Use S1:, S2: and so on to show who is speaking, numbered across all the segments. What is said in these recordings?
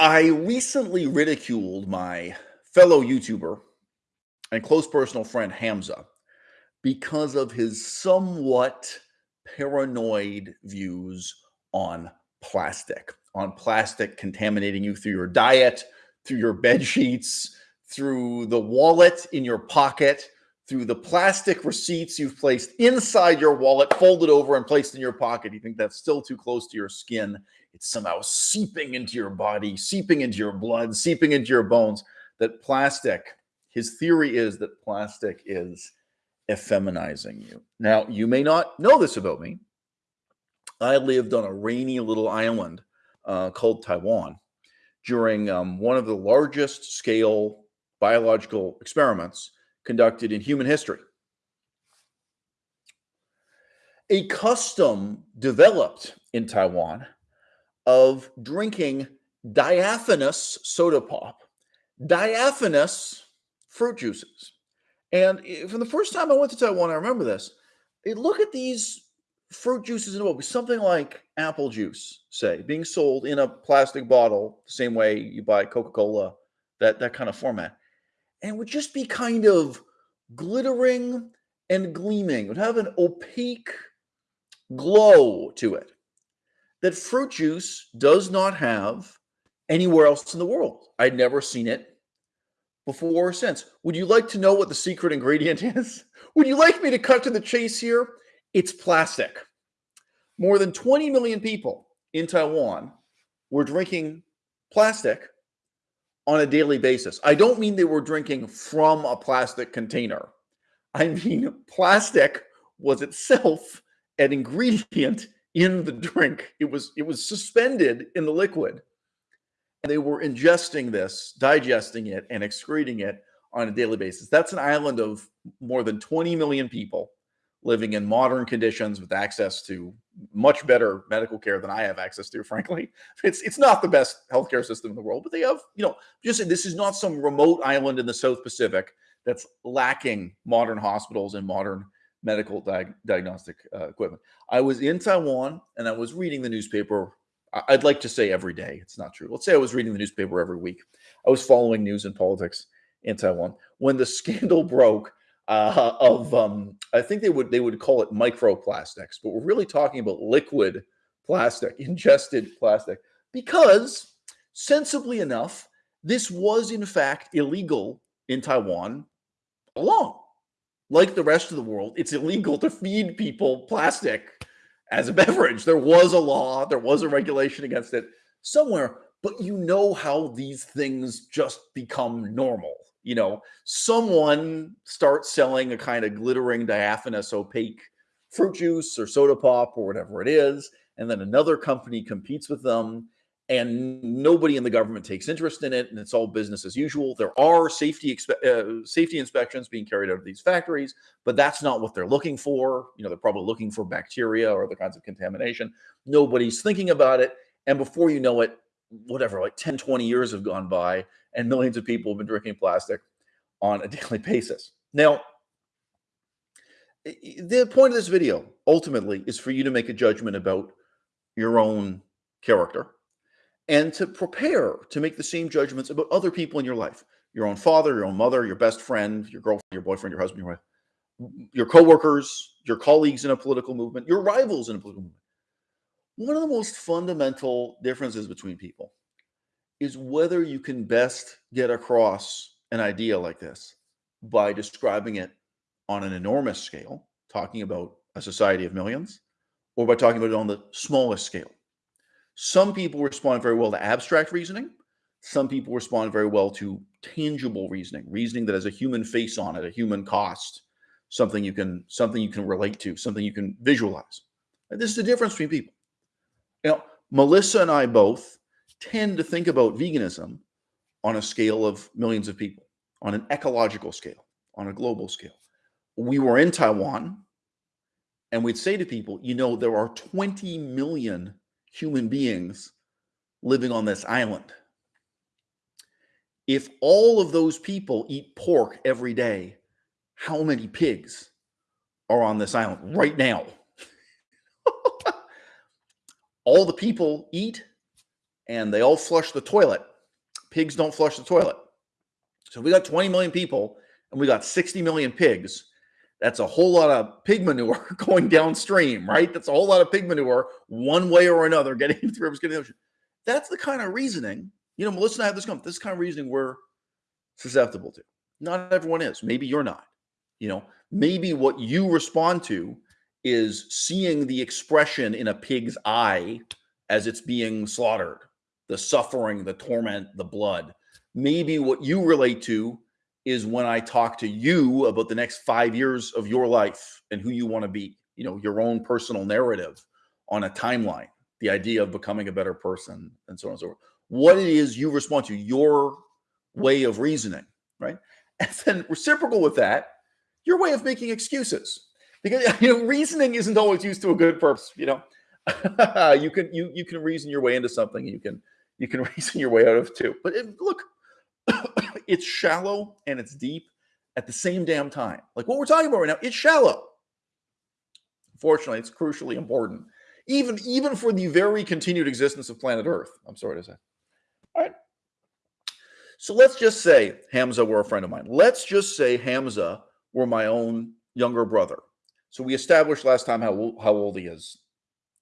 S1: I recently ridiculed my fellow YouTuber and close personal friend Hamza because of his somewhat paranoid views on plastic, on plastic contaminating you through your diet, through your bed sheets, through the wallet in your pocket, through the plastic receipts you've placed inside your wallet, folded over and placed in your pocket. You think that's still too close to your skin. It's somehow seeping into your body, seeping into your blood, seeping into your bones. That plastic, his theory is that plastic is effeminizing you. Now, you may not know this about me. I lived on a rainy little island uh, called Taiwan during um, one of the largest scale biological experiments conducted in human history. A custom developed in Taiwan of drinking diaphanous soda pop, diaphanous fruit juices. And eh, from the first time I went to Taiwan, I remember this. Look at these fruit juices in a book, something like apple juice, say, being sold in a plastic bottle, the same way you buy Coca Cola, that, that kind of format and would just be kind of glittering and gleaming. It would have an opaque glow to it that fruit juice does not have anywhere else in the world. I'd never seen it before or since. Would you like to know what the secret ingredient is? Would you like me to cut to the chase here? It's plastic. More than 20 million people in Taiwan were drinking plastic on a daily basis. I don't mean they were drinking from a plastic container. I mean, plastic was itself an ingredient in the drink. It was it was suspended in the liquid. And they were ingesting this, digesting it, and excreting it on a daily basis. That's an island of more than 20 million people living in modern conditions with access to much better medical care than I have access to, frankly. It's it's not the best healthcare system in the world, but they have, you know, just this is not some remote island in the South Pacific that's lacking modern hospitals and modern medical di- diagnostic uh, equipment. I was in Taiwan and I was reading the newspaper. I'd like to say every day. It's not true. Let's say I was reading the newspaper every week. I was following news and politics in Taiwan. When the scandal broke uh, of um, I think they would they would call it microplastics, but we're really talking about liquid plastic, ingested plastic, because sensibly enough, this was in fact illegal in Taiwan along. Like the rest of the world, it's illegal to feed people plastic as a beverage. There was a law, there was a regulation against it somewhere, but you know how these things just become normal you know, someone starts selling a kind of glittering, diaphanous, opaque fruit juice or soda pop or whatever it is, and then another company competes with them, and nobody in the government takes interest in it, and it's all business as usual. There are safety uh, safety inspections being carried out of these factories, but that's not what they're looking for. You know, they're probably looking for bacteria or other kinds of contamination. Nobody's thinking about it, and before you know it, whatever, like 10, 20 years have gone by, and millions of people have been drinking plastic on a daily basis. Now, the point of this video ultimately is for you to make a judgment about your own character and to prepare to make the same judgments about other people in your life your own father, your own mother, your best friend, your girlfriend, your boyfriend, your husband, your wife, your coworkers, your colleagues in a political movement, your rivals in a political movement. One of the most fundamental differences between people is whether you can best get across an idea like this by describing it on an enormous scale, talking about a society of millions, or by talking about it on the smallest scale. Some people respond very well to abstract reasoning. Some people respond very well to tangible reasoning, reasoning that has a human face on it, a human cost, something you can something you can relate to, something you can visualize. And this is the difference between people. You know, Melissa and I both tend to think about veganism on a scale of millions of people, on an ecological scale, on a global scale. We were in Taiwan and we'd say to people, you know, there are 20 million human beings living on this island. If all of those people eat pork every day, how many pigs are on this island right now? all the people eat and they all flush the toilet pigs don't flush the toilet. So we got 20 million people and we got 60 million pigs. That's a whole lot of pig manure going downstream, right? That's a whole lot of pig manure, one way or another, getting the rivers, getting the ocean. That's the kind of reasoning, you know, Melissa and I have this, this kind of reasoning we're susceptible to. Not everyone is. Maybe you're not. You know, maybe what you respond to is seeing the expression in a pig's eye as it's being slaughtered, the suffering, the torment, the blood. Maybe what you relate to is when I talk to you about the next five years of your life and who you want to be, you know, your own personal narrative on a timeline, the idea of becoming a better person, and so on and so forth. What it is you respond to, your way of reasoning, right? And then reciprocal with that, your way of making excuses. Because you know, reasoning isn't always used to a good purpose, you know. you can you you can reason your way into something, you can you can reason your way out of too. But it, look, it's shallow and it's deep at the same damn time. Like what we're talking about right now, it's shallow. Fortunately, it's crucially important, even even for the very continued existence of planet Earth. I'm sorry to say. All right. So let's just say Hamza were a friend of mine. Let's just say Hamza were my own younger brother. So we established last time how how old he is.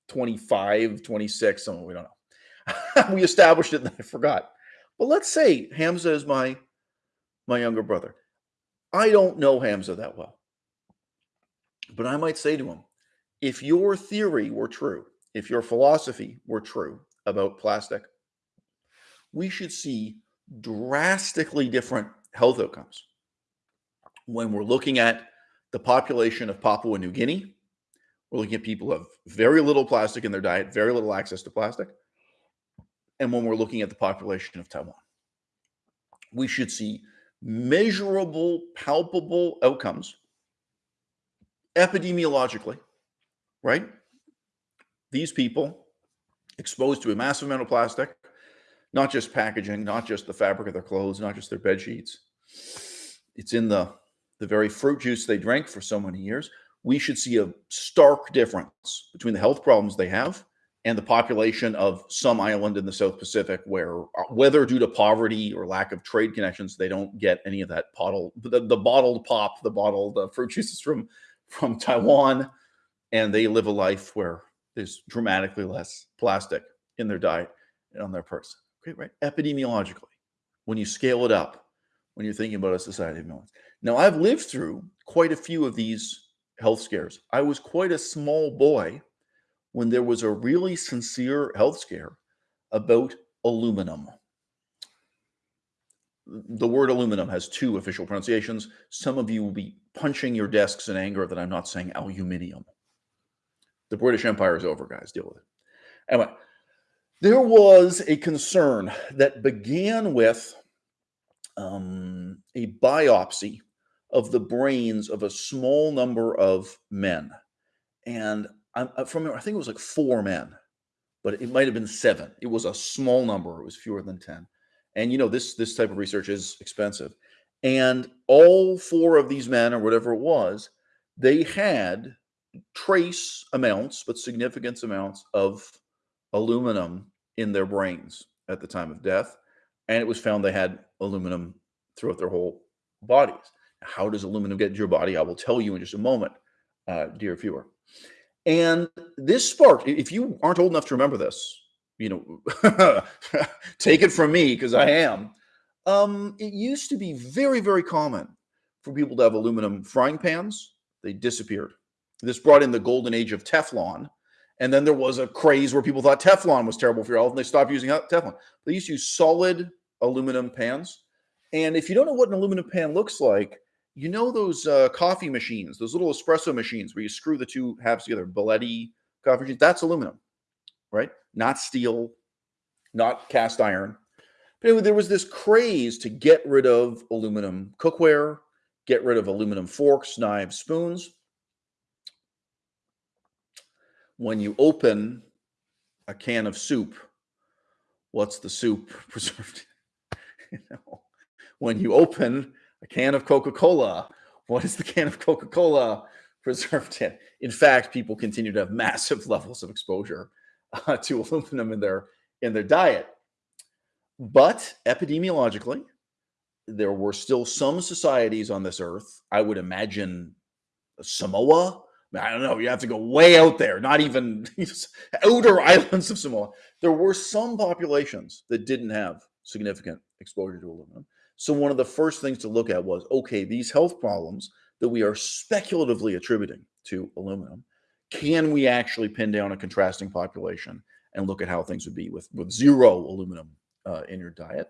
S1: 25, 26, something we don't know. we established it and I forgot. But let's say Hamza is my my younger brother. I don't know Hamza that well. But I might say to him, if your theory were true, if your philosophy were true about plastic, we should see drastically different health outcomes when we're looking at the population of Papua New Guinea. We're looking at people who have very little plastic in their diet, very little access to plastic. And when we're looking at the population of Taiwan, we should see measurable, palpable outcomes epidemiologically, right? These people exposed to a massive amount of plastic, not just packaging, not just the fabric of their clothes, not just their bed sheets. It's in the the very fruit juice they drank for so many years. We should see a stark difference between the health problems they have and the population of some island in the South Pacific, where uh, whether due to poverty or lack of trade connections, they don't get any of that bottled the, the bottled pop, the bottled uh, fruit juices from from Taiwan, and they live a life where there's dramatically less plastic in their diet and on their person. Okay, right? Epidemiologically, when you scale it up, when you're thinking about a society of millions. Now, I've lived through quite a few of these health scares. I was quite a small boy when there was a really sincere health scare about aluminum. The word aluminum has two official pronunciations. Some of you will be punching your desks in anger that I'm not saying aluminium. The British Empire is over, guys. Deal with it. Anyway, there was a concern that began with um, a biopsy of the brains of a small number of men. And I'm, I'm from, I think it was like four men, but it might have been seven. It was a small number. It was fewer than 10. And you know, this, this type of research is expensive. And all four of these men, or whatever it was, they had trace amounts, but significant amounts of aluminum in their brains at the time of death. And it was found they had aluminum throughout their whole bodies. How does aluminum get into your body? I will tell you in just a moment, uh, dear viewer. And this sparked, if you aren't old enough to remember this, you know, take it from me because I am. Um, it used to be very, very common for people to have aluminum frying pans. They disappeared. This brought in the golden age of Teflon. And then there was a craze where people thought Teflon was terrible for your health and they stopped using Teflon. They used to use solid aluminum pans. And if you don't know what an aluminum pan looks like, you know those uh, coffee machines, those little espresso machines where you screw the two halves together, Bialetti coffee machines, that's aluminum, right? Not steel, not cast iron. But anyway, there was this craze to get rid of aluminum cookware, get rid of aluminum forks, knives, spoons. When you open a can of soup, what's the soup preserved? you know, when you open a can of Coca Cola. What is the can of Coca Cola preserved in? In fact, people continue to have massive levels of exposure uh, to aluminum in their in their diet. but epidemiologically, there were still some societies on this earth. I would imagine Samoa. I don't know. You have to go way out there, not even outer islands of Samoa. There were some populations that didn't have significant exposure to aluminum. So, one of the first things to look at was okay, these health problems that we are speculatively attributing to aluminum, can we actually pin down a contrasting population and look at how things would be with, with zero aluminum uh, in your diet?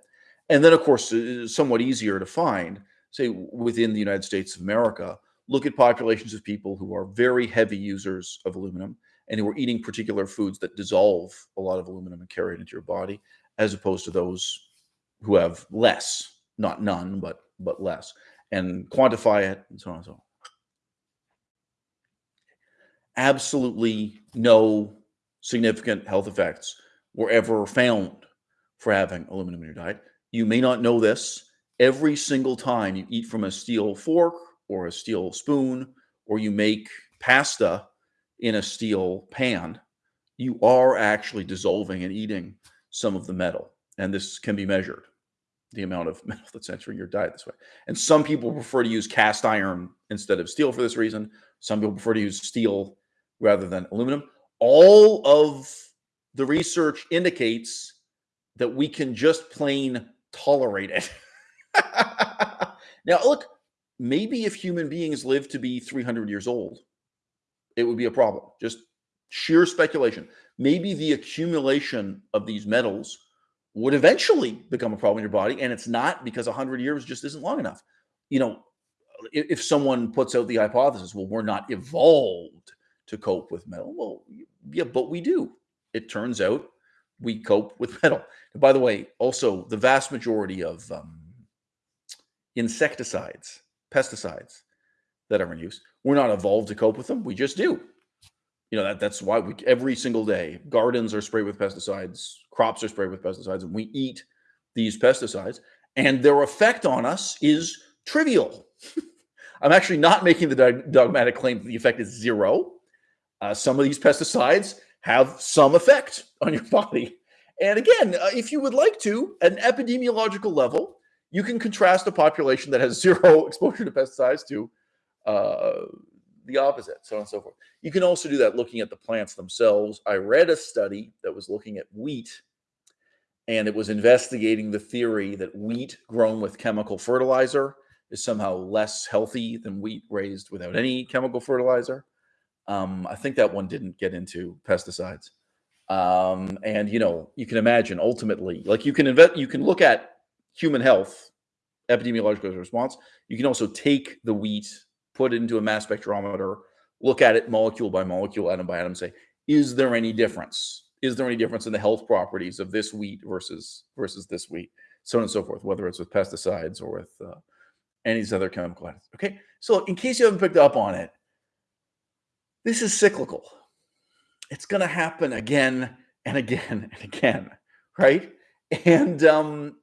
S1: And then, of course, somewhat easier to find, say, within the United States of America, look at populations of people who are very heavy users of aluminum and who are eating particular foods that dissolve a lot of aluminum and carry it into your body, as opposed to those who have less, not none, but but less, and quantify it and so on and so on. Absolutely no significant health effects were ever found for having aluminum in your diet. You may not know this. Every single time you eat from a steel fork or a steel spoon, or you make pasta in a steel pan, you are actually dissolving and eating some of the metal. And this can be measured, the amount of metal that's entering your diet this way. And some people prefer to use cast iron instead of steel for this reason. Some people prefer to use steel rather than aluminum. All of the research indicates that we can just plain tolerate it. now, look, maybe if human beings live to be 300 years old, it would be a problem. Just sheer speculation. Maybe the accumulation of these metals would eventually become a problem in your body, and it's not because 100 years just isn't long enough. You know, if, if someone puts out the hypothesis, well, we're not evolved to cope with metal. Well, yeah, but we do. It turns out we cope with metal. And by the way, also the vast majority of um, insecticides, pesticides that are in use, we're not evolved to cope with them. We just do. You know that that's why we every single day gardens are sprayed with pesticides, crops are sprayed with pesticides, and we eat these pesticides, and their effect on us is trivial. I'm actually not making the dogmatic claim that the effect is zero. Uh, some of these pesticides have some effect on your body. And again, uh, if you would like to, at an epidemiological level, you can contrast a population that has zero exposure to pesticides to uh, the opposite, so on and so forth. You can also do that looking at the plants themselves. I read a study that was looking at wheat, and it was investigating the theory that wheat grown with chemical fertilizer is somehow less healthy than wheat raised without any chemical fertilizer. Um, I think that one didn't get into pesticides. Um, and you know, you can imagine ultimately, like you can invest, you can look at human health, epidemiological response. You can also take the wheat, put it into a mass spectrometer, look at it molecule by molecule, atom by atom, say, is there any difference? Is there any difference in the health properties of this wheat versus versus this wheat, so on and so forth, whether it's with pesticides or with uh, any other chemical items. Okay, so in case you haven't picked up on it, this is cyclical. It's going to happen again and again and again, right? And um,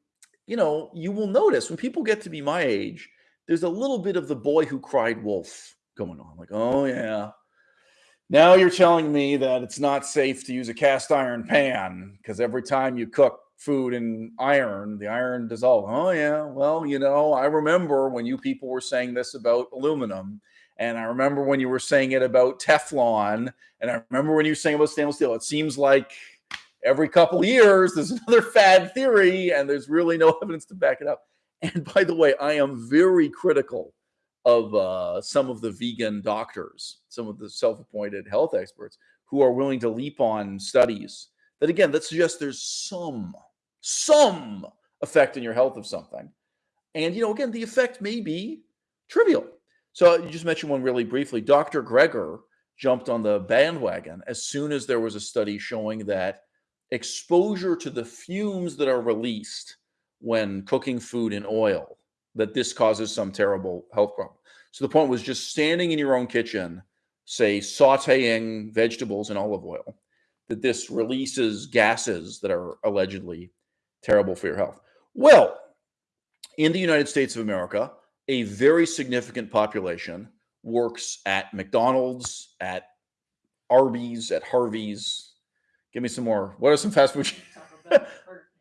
S1: you know, you will notice when people get to be my age, there's a little bit of the boy who cried wolf going on. Like, oh yeah, now you're telling me that it's not safe to use a cast iron pan because every time you cook food in iron, the iron dissolves. Oh yeah, well, you know, I remember when you people were saying this about aluminum and I remember when you were saying it about Teflon, and I remember when you were saying about stainless steel. It seems like every couple years there's another fad theory, and there's really no evidence to back it up. And by the way, I am very critical of uh, some of the vegan doctors, some of the self-appointed health experts who are willing to leap on studies that, again, that suggests there's some some effect in your health of something. And you know, again, the effect may be trivial. So you just mentioned one really briefly. Dr. Greger jumped on the bandwagon as soon as there was a study showing that exposure to the fumes that are released when cooking food in oil, that this causes some terrible health problem. So the point was just standing in your own kitchen, say sauteing vegetables in olive oil, that this releases gases that are allegedly terrible for your health. Well, in the United States of America, a very significant population works at McDonald's, at Arby's, at Harvey's. Give me some more. What are some fast food?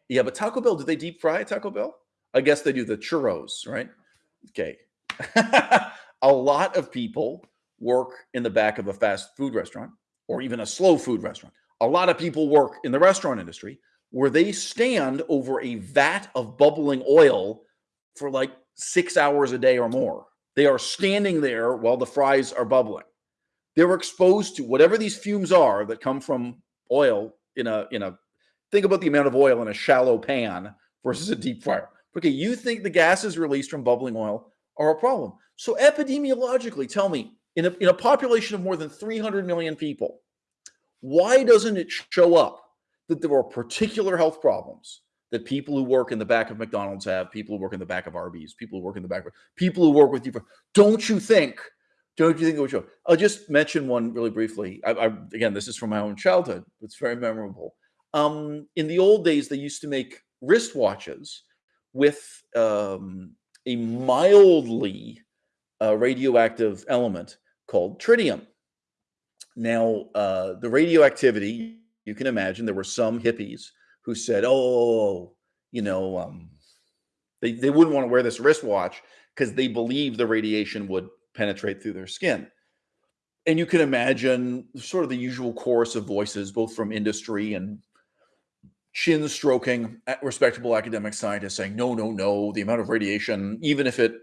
S1: Yeah, but Taco Bell, do they deep fry Taco Bell? I guess they do the churros, right? Okay. a lot of people work in the back of a fast food restaurant or even a slow food restaurant. A lot of people work in the restaurant industry where they stand over a vat of bubbling oil for like six hours a day or more. They are standing there while the fries are bubbling. They're exposed to whatever these fumes are that come from oil in a in a think about the amount of oil in a shallow pan versus a deep fryer. Okay, you think the gases released from bubbling oil are a problem. So epidemiologically, tell me, in a, in a population of more than 300 million people, why doesn't it show up that there are particular health problems that people who work in the back of McDonald's have, people who work in the back of Arby's, people who work in the back of people who work with you. Don't you think? Don't you think it would show? I'll just mention one really briefly. I, I, again, this is from my own childhood. It's very memorable. Um, in the old days, they used to make wristwatches with um, a mildly uh, radioactive element called tritium. Now, uh, the radioactivity, you can imagine there were some hippies who said, oh, you know, um, they, they wouldn't want to wear this wristwatch because they believed the radiation would penetrate through their skin. And you can imagine sort of the usual chorus of voices, both from industry and chin stroking respectable academic scientists saying, no, no, no, the amount of radiation, even if it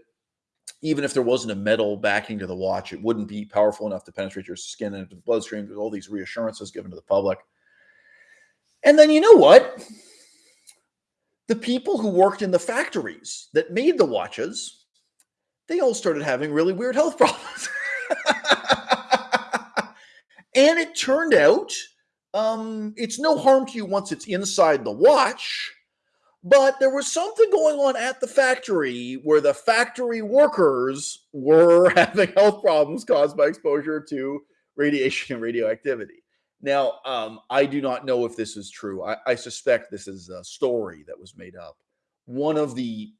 S1: even if there wasn't a metal backing to the watch, it wouldn't be powerful enough to penetrate your skin and into the bloodstream. There's all these reassurances given to the public. And then you know what? The people who worked in the factories that made the watches, they all started having really weird health problems. and it turned out um, it's no harm to you once it's inside the watch but there was something going on at the factory where the factory workers were having health problems caused by exposure to radiation and radioactivity. Now, um, I do not know if this is true. I, I, suspect this is a story that was made up. One of the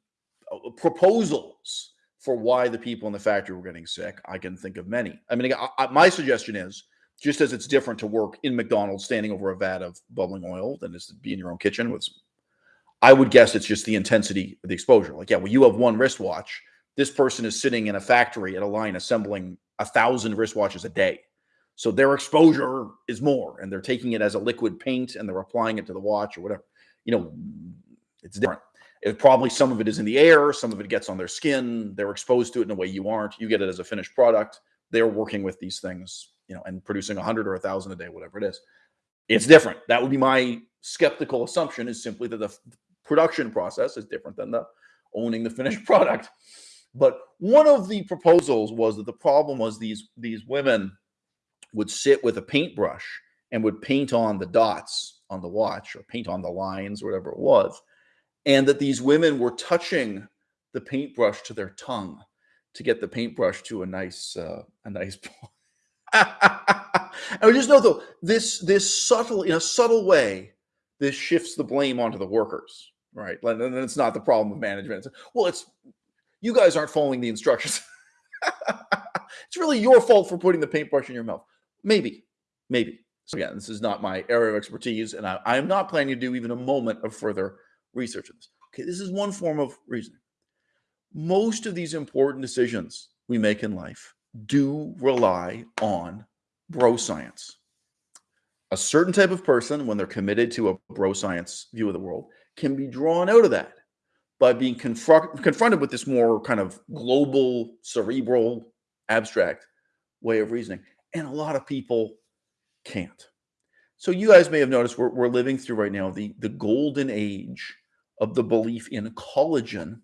S1: uh, proposals for why the people in the factory were getting sick, I can think of many. I mean, I, I, my suggestion is just as it's different to work in McDonald's standing over a vat of bubbling oil than it is to be in your own kitchen with I would guess it's just the intensity of the exposure. Like, yeah, well, you have one wristwatch. This person is sitting in a factory at a line assembling a thousand wristwatches a day. So their exposure is more, and they're taking it as a liquid paint and they're applying it to the watch or whatever. You know, it's different. It probably some of it is in the air, some of it gets on their skin. They're exposed to it in a way you aren't. You get it as a finished product. They're working with these things, you know, and producing a hundred or a thousand a day, whatever it is. It's different. That would be my skeptical assumption is simply that the production process is different than the owning the finished product. But one of the proposals was that the problem was these these women would sit with a paintbrush and would paint on the dots on the watch or paint on the lines, whatever it was, and that these women were touching the paintbrush to their tongue to get the paintbrush to a nice uh, a nice point. and we just know though this this subtle in a subtle way this shifts the blame onto the workers right? And it's not the problem of management. It's, well, it's you guys aren't following the instructions. it's really your fault for putting the paintbrush in your mouth. Maybe, maybe. So again, this is not my area of expertise, and I, I am not planning to do even a moment of further research on this. Okay, this is one form of reasoning. Most of these important decisions we make in life do rely on bro science. A certain type of person, when they're committed to a bro science view of the world, can be drawn out of that by being confront, confronted with this more kind of global, cerebral, abstract way of reasoning. And a lot of people can't. So you guys may have noticed we're, we're living through right now the, the golden age of the belief in collagen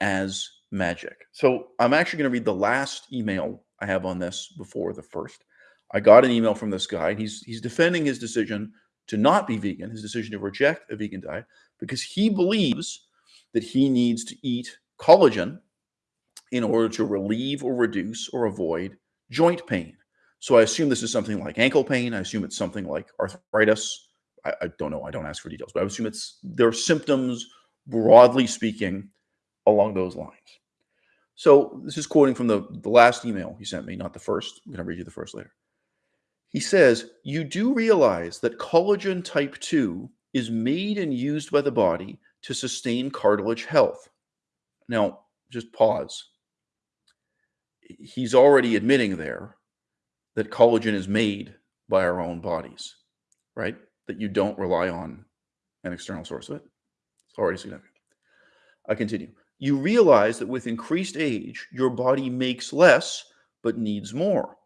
S1: as magic. So I'm actually going to read the last email I have on this before the first. I got an email from this guy. He's he's defending his decision to not be vegan, his decision to reject a vegan diet, because he believes that he needs to eat collagen in order to relieve or reduce or avoid joint pain. So I assume this is something like ankle pain. I assume it's something like arthritis. I, I don't know. I don't ask for details, but I assume it's there are symptoms, broadly speaking, along those lines. So this is quoting from the, the last email he sent me, not the first. I'm going to read you the first later. He says, You do realize that collagen type 2 is made and used by the body to sustain cartilage health. Now, just pause. He's already admitting there that collagen is made by our own bodies, right? That you don't rely on an external source of it. It's already significant. I continue. You realize that with increased age, your body makes less but needs more.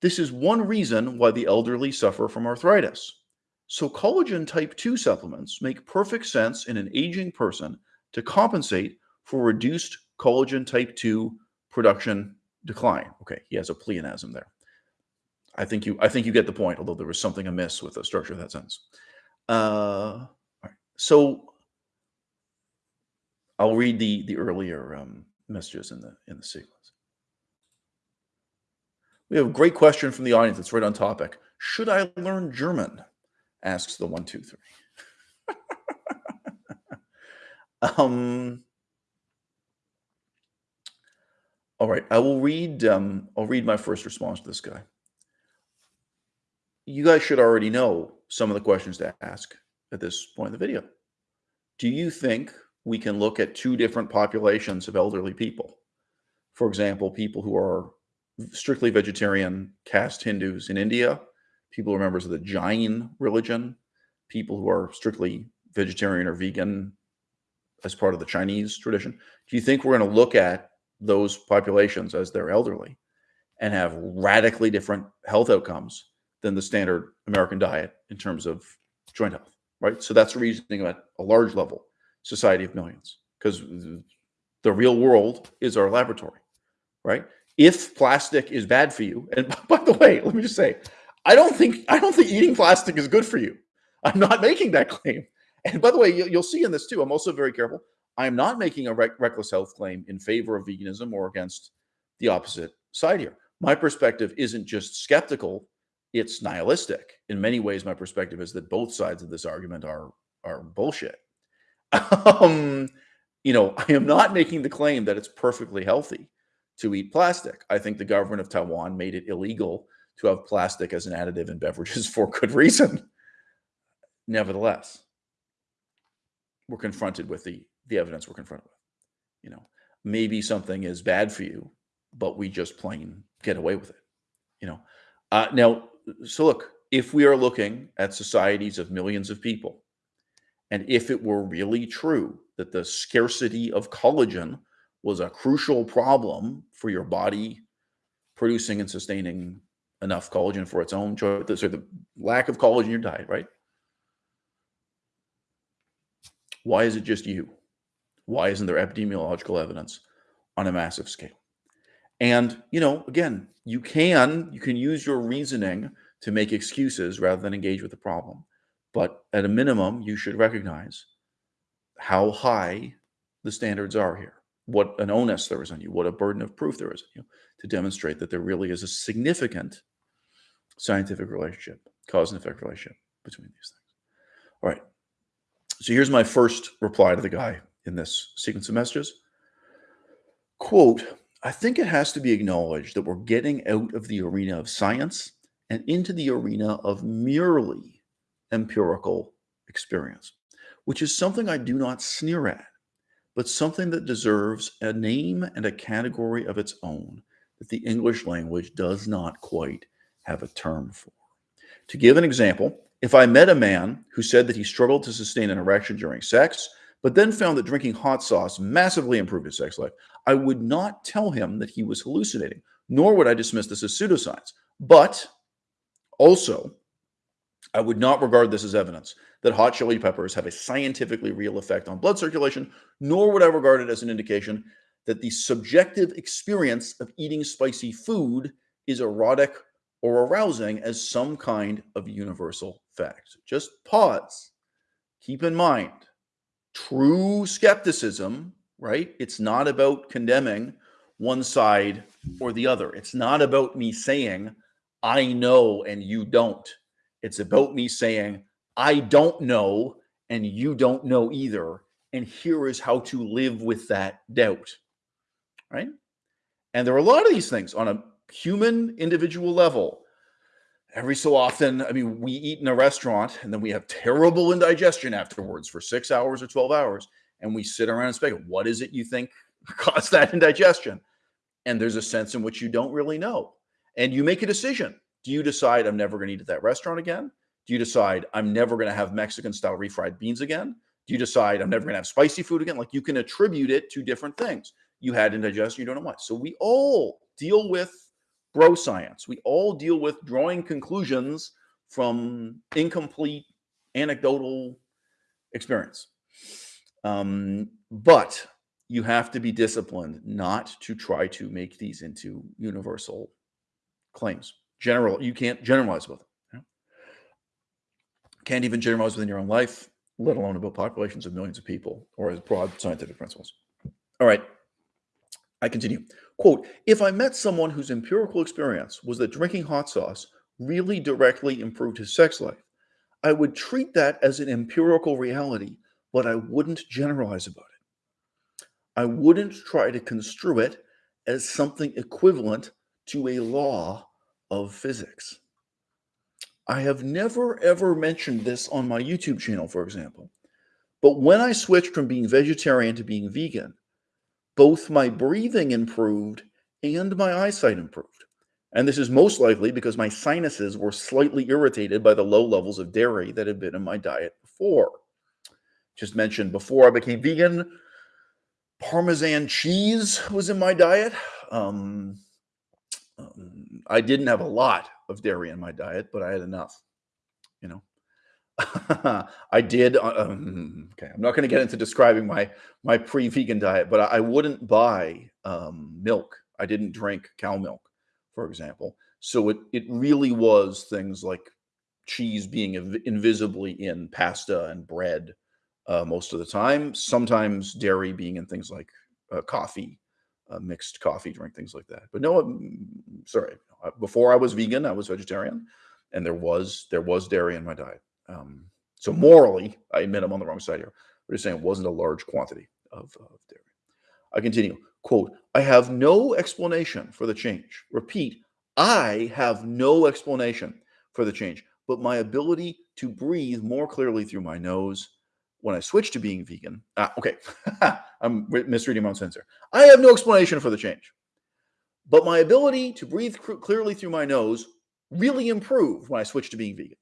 S1: This is one reason why the elderly suffer from arthritis. So, collagen type 2 supplements make perfect sense in an aging person to compensate for reduced collagen type 2 production decline. Okay, he has a pleonasm there. I think you I think you get the point, although there was something amiss with the structure of that sentence. Uh, So I'll read the the earlier um, messages in the in the sequence. We have a great question from the audience that's right on topic. Should I learn German? Asks the one, two, three. um, all right, I will read. Um, I'll read my first response to this guy. You guys should already know some of the questions to ask at this point in the video. Do you think we can look at two different populations of elderly people? For example, people who are strictly vegetarian caste Hindus in India, people who are members of the Jain religion, people who are strictly vegetarian or vegan as part of the Chinese tradition. Do you think we're going to look at those populations as they're elderly and have radically different health outcomes than the standard American diet in terms of joint health, right? So that's reasoning at a large level, society of millions, because the real world is our laboratory, right? If plastic is bad for you, and by the way, let me just say, I don't think I don't think eating plastic is good for you. I'm not making that claim. And by the way, you'll see in this too. I'm also very careful. I'm not making a rec- reckless health claim in favor of veganism or against the opposite side here. My perspective isn't just skeptical; it's nihilistic. In many ways, my perspective is that both sides of this argument are are bullshit. Um, you know, I am not making the claim that it's perfectly healthy to eat plastic. I think the government of Taiwan made it illegal to have plastic as an additive in beverages for good reason. Nevertheless, we're confronted with the the evidence we're confronted with. You know, maybe something is bad for you, but we just plain get away with it. You know, uh, now, so look, if we are looking at societies of millions of people, and if it were really true that the scarcity of collagen was a crucial problem for your body producing and sustaining enough collagen for its own choice, so the lack of collagen in your diet, right? Why is it just you? Why isn't there epidemiological evidence on a massive scale? And, you know, again, you can you can use your reasoning to make excuses rather than engage with the problem. But at a minimum, you should recognize how high the standards are here, what an onus there is on you, what a burden of proof there is on you to demonstrate that there really is a significant scientific relationship, cause and effect relationship between these things. All right. So here's my first reply to the guy in this sequence of messages. Quote, I think it has to be acknowledged that we're getting out of the arena of science and into the arena of merely empirical experience, which is something I do not sneer at, but something that deserves a name and a category of its own that the English language does not quite have a term for. To give an example, if I met a man who said that he struggled to sustain an erection during sex, but then found that drinking hot sauce massively improved his sex life, I would not tell him that he was hallucinating, nor would I dismiss this as pseudoscience. But also, I would not regard this as evidence that hot chili peppers have a scientifically real effect on blood circulation, nor would I regard it as an indication that the subjective experience of eating spicy food is erotic or arousing as some kind of universal fact. Just pause. Keep in mind true skepticism, right? It's not about condemning one side or the other. It's not about me saying, I know and you don't. It's about me saying, I don't know and you don't know either. And here is how to live with that doubt, right? And there are a lot of these things on a human individual level. every so often, I mean, we eat in a restaurant and then we have terrible indigestion afterwards for six hours or 12 hours. And we sit around and speculate, what is it you think caused that indigestion? And there's a sense in which you don't really know. And you make a decision. Do you decide I'm never going to eat at that restaurant again? Do you decide I'm never going to have Mexican style refried beans again? Do you decide I'm never going to have spicy food again? Like you can attribute it to different things. You had indigestion, you don't know why. So we all deal with bro science. We all deal with drawing conclusions from incomplete anecdotal experience. Um, but you have to be disciplined not to try to make these into universal claims. General, you can't generalize about them. Can't even generalize within your own life, let alone about populations of millions of people or as broad scientific principles. All right. I continue. Quote, if I met someone whose empirical experience was that drinking hot sauce really directly improved his sex life, I would treat that as an empirical reality, but I wouldn't generalize about it. I wouldn't try to construe it as something equivalent to a law of physics. I have never ever mentioned this on my YouTube channel, for example, but when I switched from being vegetarian to being vegan, both my breathing improved and my eyesight improved. And this is most likely because my sinuses were slightly irritated by the low levels of dairy that had been in my diet before. Just mentioned before I became vegan, Parmesan cheese was in my diet. Um, um, I didn't have a lot of dairy in my diet, but I had enough, you know. I did. Uh, um, okay, I'm not going to get into describing my my pre-vegan diet, but I, I wouldn't buy um, milk. I didn't drink cow milk, for example. So it it really was things like cheese being inv- invisibly in pasta and bread uh, most of the time. Sometimes dairy being in things like uh, coffee, uh, mixed coffee drink, things like that. But no, um, sorry. Before I was vegan, I was vegetarian, and there was there was dairy in my diet. Um, so morally, I admit I'm on the wrong side here. We're just saying it wasn't a large quantity of, of dairy. I continue. Quote, I have no explanation for the change. Repeat, I have no explanation for the change, but my ability to breathe more clearly through my nose when I switched to being vegan. Ah, okay, I'm misreading my own sensor. I have no explanation for the change, but my ability to breathe clearly through my nose really improved when I switched to being vegan.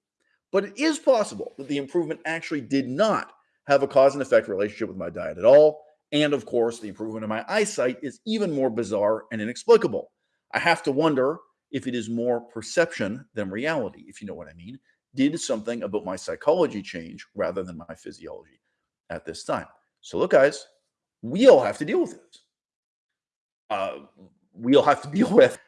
S1: But it is possible that the improvement actually did not have a cause and effect relationship with my diet at all. And of course, the improvement in my eyesight is even more bizarre and inexplicable. I have to wonder if it is more perception than reality, if you know what I mean. Did something about my psychology change rather than my physiology at this time? So, look, guys, we all have to deal with this. Uh, we all have to deal with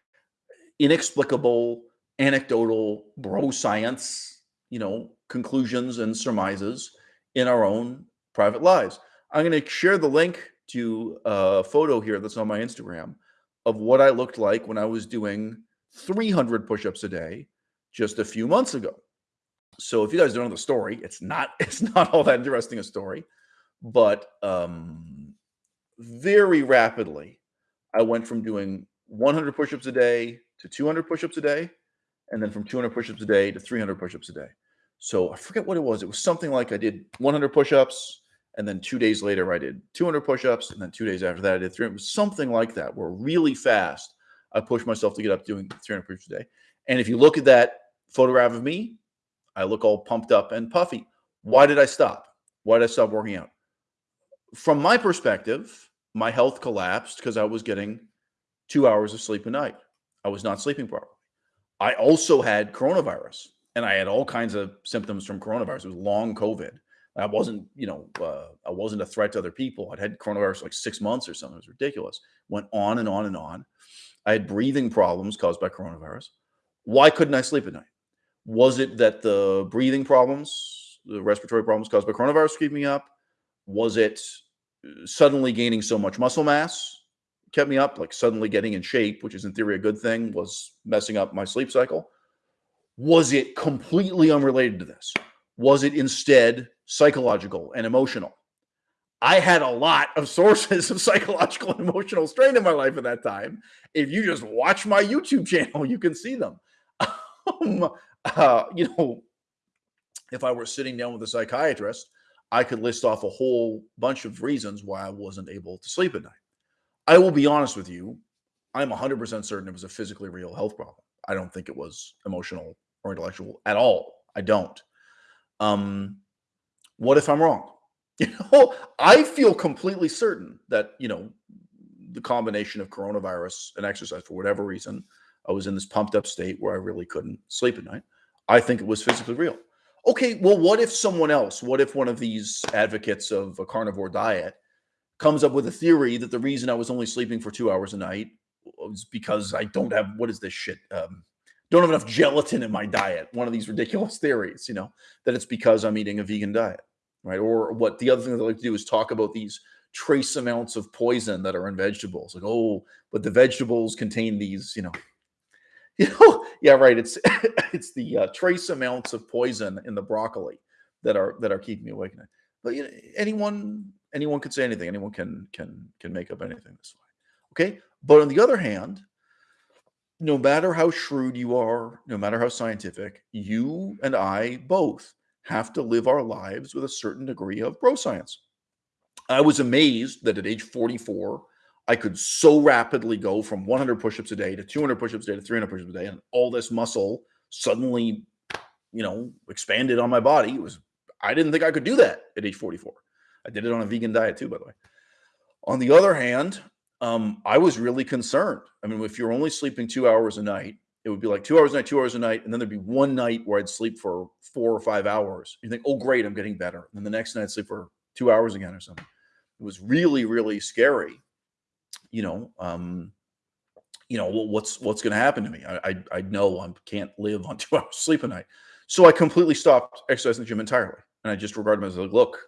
S1: inexplicable, anecdotal bro science you know, conclusions and surmises in our own private lives. I'm going to share the link to a photo here that's on my Instagram of what I looked like when I was doing 300 push-ups a day just a few months ago. So if you guys don't know the story, it's not it's not all that interesting a story, but um, very rapidly I went from doing 100 push-ups a day to 200 push-ups a day, and then from 200 push-ups a day to 300 push-ups a day. So I forget what it was. It was something like I did 100 push-ups, and then two days later I did 200 push-ups, and then two days after that I did 300. It was something like that, where really fast I pushed myself to get up doing 300 push-ups a day. And if you look at that photograph of me, I look all pumped up and puffy. Why did I stop? Why did I stop working out? From my perspective, my health collapsed because I was getting two hours of sleep a night. I was not sleeping properly. I also had coronavirus and I had all kinds of symptoms from coronavirus. It was long COVID. I wasn't, you know, uh, I wasn't a threat to other people. I'd had coronavirus like six months or something. It was ridiculous. Went on and on and on. I had breathing problems caused by coronavirus. Why couldn't I sleep at night? Was it that the breathing problems, the respiratory problems caused by coronavirus keep me up? Was it uh, suddenly gaining so much muscle mass kept me up? Like suddenly getting in shape, which is in theory a good thing, was messing up my sleep cycle? Was it completely unrelated to this? Was it instead psychological and emotional? I had a lot of sources of psychological and emotional strain in my life at that time. If you just watch my YouTube channel, you can see them. Um, uh, you know, if I were sitting down with a psychiatrist, I could list off a whole bunch of reasons why I wasn't able to sleep at night. I will be honest with you, I'm 100% certain it was a physically real health problem. I don't think it was emotional or intellectual at all. I don't. Um, what if I'm wrong? You know, I feel completely certain that, you know, the combination of coronavirus and exercise, for whatever reason, I was in this pumped up state where I really couldn't sleep at night. I think it was physically real. Okay, well, what if someone else, what if one of these advocates of a carnivore diet comes up with a theory that the reason I was only sleeping for two hours a night was because I don't have, what is this shit? Um, don't have enough gelatin in my diet. One of these ridiculous theories, you know, that it's because I'm eating a vegan diet, right? Or what the other thing that I like to do is talk about these trace amounts of poison that are in vegetables. Like, oh, but the vegetables contain these, you know, you know, yeah, right. It's it's the uh, trace amounts of poison in the broccoli that are that are keeping me awake. But you know, anyone anyone could say anything. Anyone can can can make up anything this way. Okay, but on the other hand, no matter how shrewd you are, no matter how scientific, you and I both have to live our lives with a certain degree of bro science. I was amazed that at age 44, I could so rapidly go from 100 push-ups a day to 200 push-ups a day to 300 push-ups a day, and all this muscle suddenly, you know, expanded on my body. It was I didn't think I could do that at age 44. I did it on a vegan diet too, by the way. On the other hand, um, I was really concerned. I mean, if you're only sleeping two hours a night, it would be like two hours a night, two hours a night, and then there'd be one night where I'd sleep for four or five hours. You think, oh, great, I'm getting better. And then the next night I'd sleep for two hours again or something. It was really, really scary you know, um, you know, what's what's going to happen to me? I, I, I know I can't live on two hours sleep a night, so I completely stopped exercising the gym entirely, and I just regarded as like, look,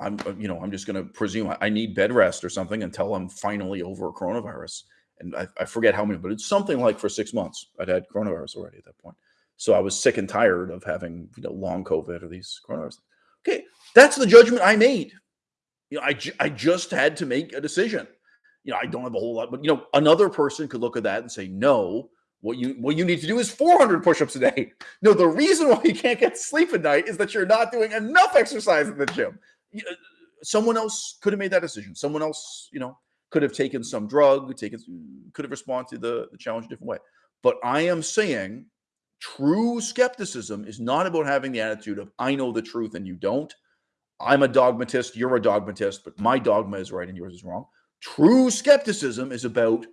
S1: I'm uh, you know I'm just going to presume I need bed rest or something until I'm finally over coronavirus, and I, I forget how many, but it's something like for six months I'd had coronavirus already at that point, so I was sick and tired of having you know long COVID or these coronavirus. Okay, that's the judgment I made. You know, I I just had to make a decision you know, I don't have a whole lot, but you know, another person could look at that and say, no, what you what you need to do is 400 push-ups a day. No, the reason why you can't get sleep at night is that you're not doing enough exercise in the gym. Uh, someone else could have made that decision. Someone else, you know, could have taken some drug, taken could have responded to the, the challenge a different way. But I am saying true skepticism is not about having the attitude of I know the truth and you don't. I'm a dogmatist, you're a dogmatist, but my dogma is right and yours is wrong. True skepticism is about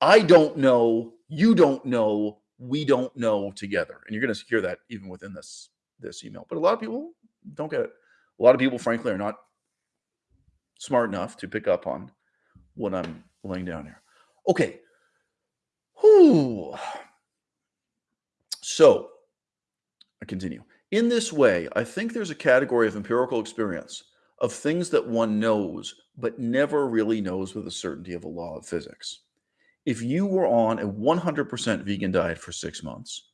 S1: I don't know, you don't know, we don't know together. And you're going to hear that even within this this email. But a lot of people don't get it. A lot of people, frankly, are not smart enough to pick up on what I'm laying down here. Okay. Whew. So I continue. In this way, I think there's a category of empirical experience of things that one knows but never really knows with the certainty of a law of physics. If you were on a 100% vegan diet for six months,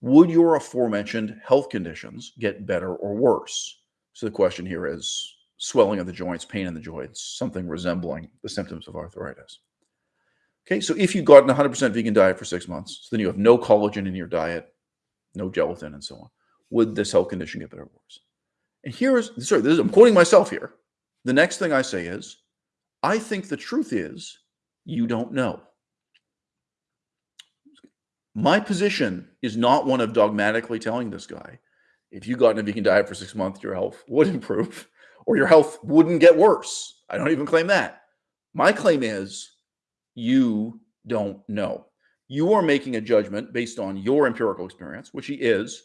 S1: would your aforementioned health conditions get better or worse? So the question here is swelling of the joints, pain in the joints, something resembling the symptoms of arthritis. Okay, so if you got an 100% vegan diet for six months, so then you have no collagen in your diet, no gelatin, and so on, would this health condition get better or worse? And here is, sorry, this is, I'm quoting myself here. The next thing I say is, I think the truth is you don't know. My position is not one of dogmatically telling this guy, if you got in a vegan diet for six months, your health would improve or your health wouldn't get worse. I don't even claim that. My claim is you don't know. You are making a judgment based on your empirical experience, which he is.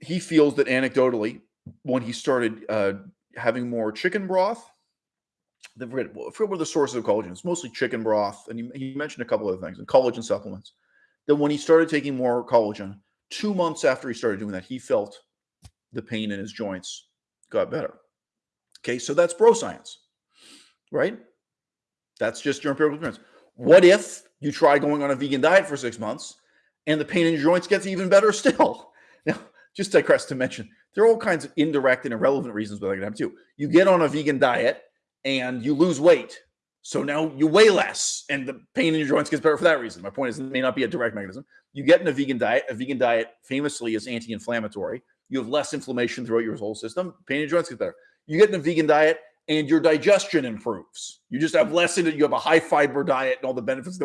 S1: He feels that anecdotally, when he started uh, having more chicken broth. I forget, I forget what the sources of collagen. It's mostly chicken broth, and he, he mentioned a couple other things and collagen supplements. That when he started taking more collagen, two months after he started doing that, he felt the pain in his joints got better. Okay, so that's bro science, right? That's just your empirical experience. What if you try going on a vegan diet for six months and the pain in your joints gets even better still? Now, just digress to mention there are all kinds of indirect and irrelevant reasons why that can happen too. You get on a vegan diet and you lose weight. So now you weigh less and the pain in your joints gets better for that reason. My point is it may not be a direct mechanism. You get in a vegan diet. A vegan diet famously is anti-inflammatory. You have less inflammation throughout your whole system. Pain in your joints get better. You get in a vegan diet, and your digestion improves. You just have less in it. You have a high fiber diet and all the benefits.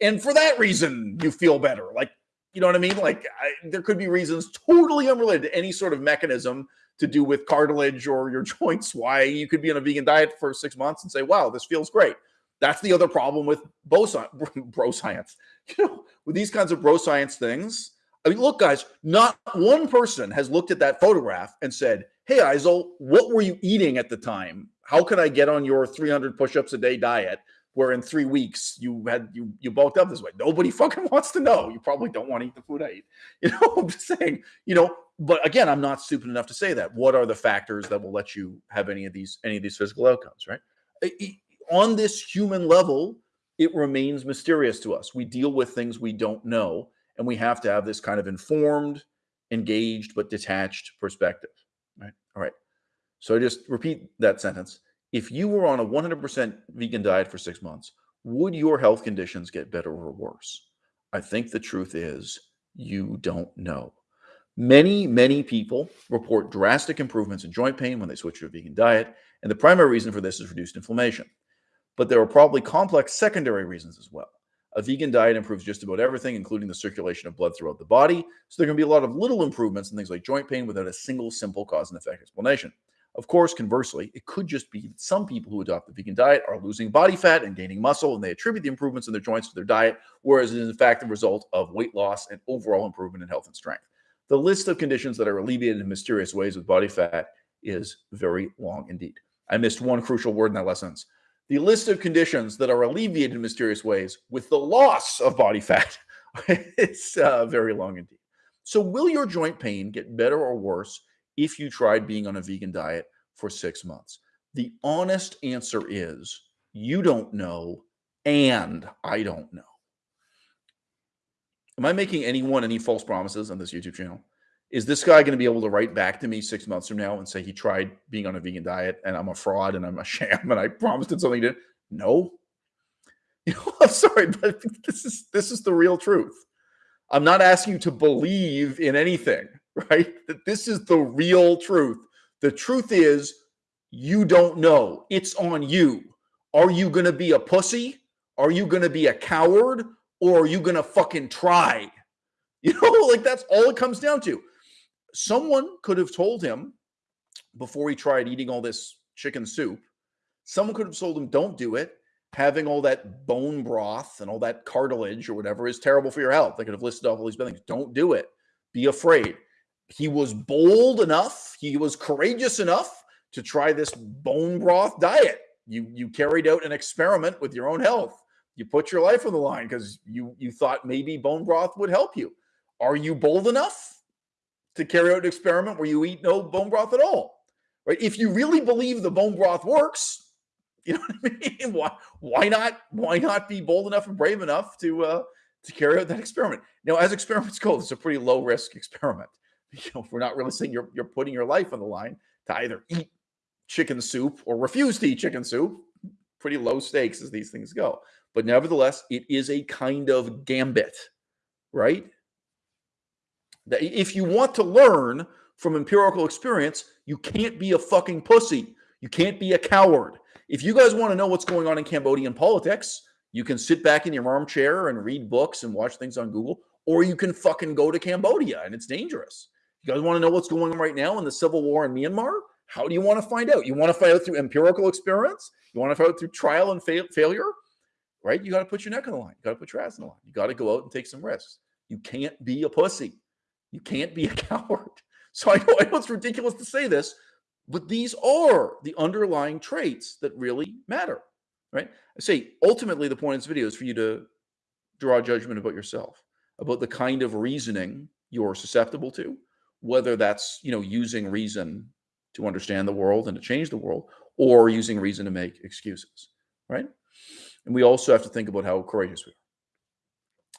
S1: And for that reason, you feel better. Like, you know what I mean? Like, I, there could be reasons totally unrelated to any sort of mechanism to do with cartilage or your joints why you could be on a vegan diet for six months and say, wow, this feels great. That's the other problem with bro, bro science. You know, with these kinds of bro science things, I mean, look, guys, not one person has looked at that photograph and said, Hey, Eisel, what were you eating at the time? How can I get on your 300 push-ups a day diet where in three weeks you had you you bulked up this way? Nobody fucking wants to know. You probably don't want to eat the food I eat. You know, I'm just saying, you know, but again, I'm not stupid enough to say that. What are the factors that will let you have any of these any of these physical outcomes, right? on this human level, it remains mysterious to us. We deal with things we don't know, and we have to have this kind of informed, engaged, but detached perspective. Right. All right. So I just repeat that sentence. If you were on a 100% vegan diet for six months, would your health conditions get better or worse? I think the truth is you don't know. Many, many people report drastic improvements in joint pain when they switch to a vegan diet. And the primary reason for this is reduced inflammation but there are probably complex secondary reasons as well. A vegan diet improves just about everything, including the circulation of blood throughout the body. So there can be a lot of little improvements in things like joint pain without a single simple cause and effect explanation. Of course, conversely, it could just be that some people who adopt the vegan diet are losing body fat and gaining muscle, and they attribute the improvements in their joints to their diet, whereas it is in fact the result of weight loss and overall improvement in health and strength. The list of conditions that are alleviated in mysterious ways with body fat is very long indeed. I missed one crucial word in that lessons the list of conditions that are alleviated in mysterious ways with the loss of body fat it's uh, very long indeed. So, will your joint pain get better or worse if you tried being on a vegan diet for six months? The honest answer is you don't know, and I don't know. Am I making anyone any false promises on this YouTube channel? is this guy going to be able to write back to me six months from now and say he tried being on a vegan diet and I'm a fraud and I'm a sham and I promised him something to no. You know, I'm sorry, but this is this is the real truth. I'm not asking you to believe in anything, right? That this is the real truth. The truth is you don't know. It's on you. Are you going to be a pussy? Are you going to be a coward? Or are you going to fucking try? You know, like that's all it comes down to someone could have told him before he tried eating all this chicken soup, someone could have told him, don't do it. Having all that bone broth and all that cartilage or whatever is terrible for your health. They could have listed off all these things. Don't do it. Be afraid. He was bold enough, he was courageous enough to try this bone broth diet. You you carried out an experiment with your own health. You put your life on the line because you you thought maybe bone broth would help you. Are you bold enough? to carry out an experiment where you eat no bone broth at all. Right? If you really believe the bone broth works, you know what I mean? Why why not why not be bold enough and brave enough to uh to carry out that experiment? Now, as experiments go, it's a pretty low risk experiment. You know, we're not really saying you're you're putting your life on the line to either eat chicken soup or refuse to eat chicken soup. Pretty low stakes as these things go. But nevertheless, it is a kind of gambit, right? That if you want to learn from empirical experience, you can't be a fucking pussy. You can't be a coward. If you guys want to know what's going on in Cambodian politics, you can sit back in your armchair and read books and watch things on Google, or you can fucking go to Cambodia and it's dangerous. You guys want to know what's going on right now in the civil war in Myanmar? How do you want to find out? You want to find out through empirical experience? You want to find out through trial and fa- failure? Right? You got to put your neck on the line. You got to put your ass on the line. You got to go out and take some risks. You can't be a pussy. You can't be a coward. So I know, I know it's ridiculous to say this, but these are the underlying traits that really matter, right? I say ultimately the point of this video is for you to draw judgment about yourself, about the kind of reasoning you're susceptible to, whether that's you know using reason to understand the world and to change the world, or using reason to make excuses, right? And we also have to think about how courageous we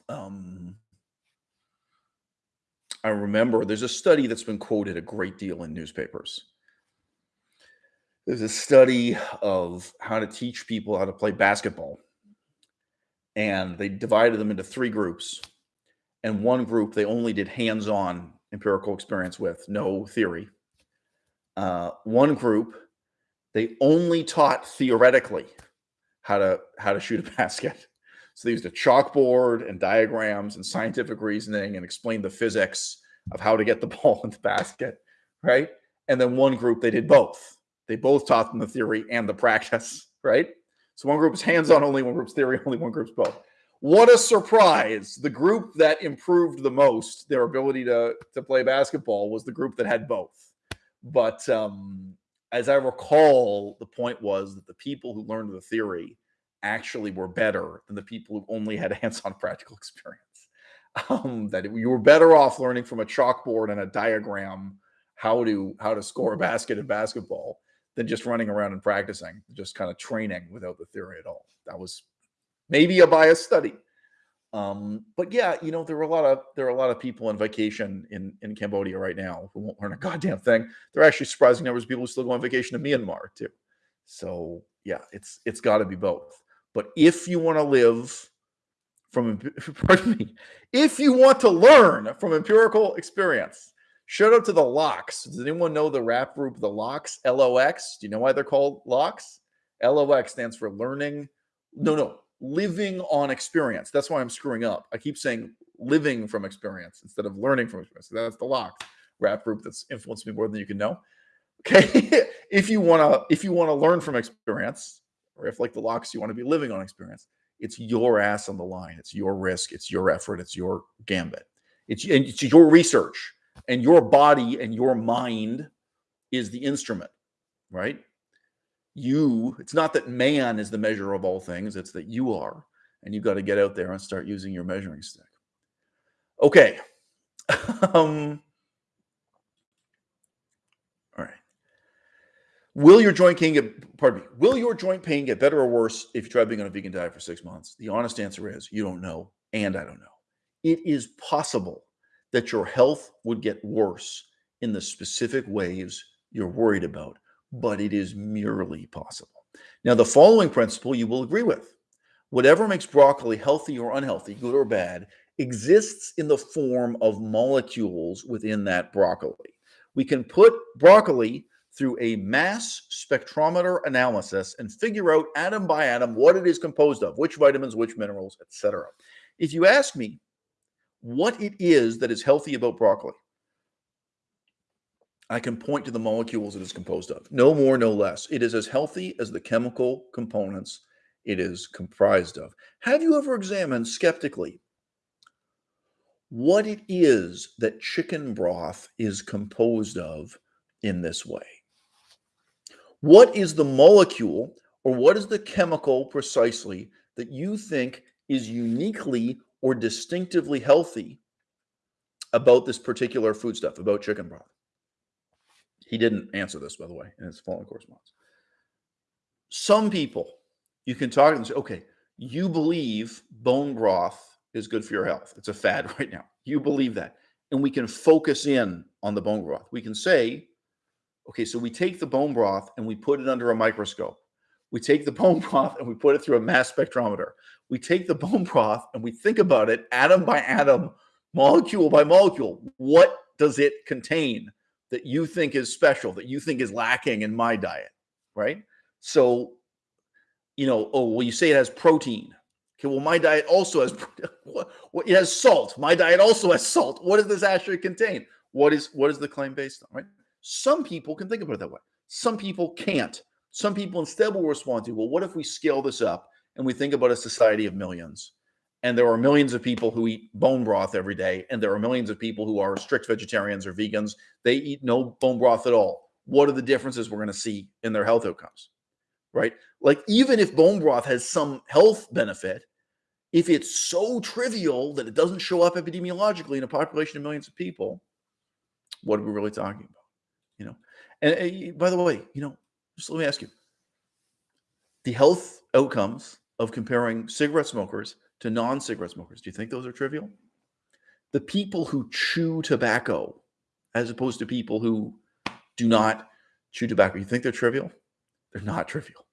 S1: are. Um, I remember there's a study that's been quoted a great deal in newspapers. There's a study of how to teach people how to play basketball. And they divided them into three groups. and one group they only did hands-on empirical experience with, no theory. Uh, one group they only taught theoretically how to how to shoot a basket. So they used a chalkboard and diagrams and scientific reasoning and explained the physics of how to get the ball in the basket, right? And then one group they did both. They both taught them the theory and the practice, right? So one group is hands-on only, one group's theory only, one group's both. What a surprise. The group that improved the most their ability to, to play basketball was the group that had both. But um, as I recall, the point was that the people who learned the theory actually were better than the people who only had hands-on practical experience. Um, that you were better off learning from a chalkboard and a diagram how to how to score a basket in basketball than just running around and practicing, just kind of training without the theory at all. That was maybe a biased study. Um, but yeah, you know, there are a lot of there are a lot of people on vacation in in Cambodia right now who won't learn a goddamn thing. There are actually surprising numbers of people who still go on vacation to Myanmar too. So yeah, it's it's got to be both. But if you want to live from pardon me, if you want to learn from empirical experience, shout out to the LOX. Does anyone know the rap group The LOX? L-O-X. Do you know why they're called LOX? L-O-X stands for learning. No, no, living on experience. That's why I'm screwing up. I keep saying living from experience instead of learning from experience. That's the lock rap group that's influenced me more than you can know. Okay. if you want to, if you want to learn from experience, or if like the LOX, you want to be living on experience, it's your ass on the line. It's your risk. It's your effort. It's your gambit. It's, it's your research and your body and your mind is the instrument, right? You it's not that man is the measure of all things it's that you are and you've got to get out there and start using your measuring stick. Okay. Um all right. Will your joint pain get pardon me will your joint pain get better or worse if you try being on a vegan diet for six months? The honest answer is you don't know and i don't know. It is possible that your health would get worse in the specific ways you're worried about but it is merely possible. Now, the following principle you will agree with. Whatever makes broccoli healthy or unhealthy, good or bad, exists in the form of molecules within that broccoli. We can put broccoli through a mass spectrometer analysis and figure out atom by atom what it is composed of, which vitamins, which minerals, etc. If you ask me what it is that is healthy about broccoli, I can point to the molecules it is composed of. No more, no less. It is as healthy as the chemical components it is comprised of. Have you ever examined skeptically what it is that chicken broth is composed of in this way? What is the molecule or what is the chemical precisely that you think is uniquely or distinctively healthy about this particular foodstuff, about chicken broth? He didn't answer this, by the way, in his following correspondence. Some people, you can talk to them and say, okay, you believe bone broth is good for your health. It's a fad right now. You believe that. And we can focus in on the bone broth. We can say, okay, so we take the bone broth and we put it under a microscope. We take the bone broth and we put it through a mass spectrometer. We take the bone broth and we think about it atom by atom, molecule by molecule. What does it contain? That you think is special, that you think is lacking in my diet, right? So, you know, oh, well, you say it has protein. Okay, well, my diet also has what, it has salt. My diet also has salt. What does this actually contain? What is what is the claim based on? Right? Some people can think about it that way. Some people can't. Some people instead will respond to, well, what if we scale this up and we think about a society of millions? And there are millions of people who eat bone broth every day and there are millions of people who are strict vegetarians or vegans. They eat no bone broth at all. What are the differences we're going to see in their health outcomes right? Like even if bone broth has some health benefit if it's so trivial that it doesn't show up epidemiologically in a population of millions of people what are we really talking about you know? And, by the way you know just let me ask you. The health outcomes of comparing cigarette smokers to non cigarette smokers. Do you think those are trivial? The people who chew tobacco, as opposed to people who do not chew tobacco, you think they're trivial? They're not trivial.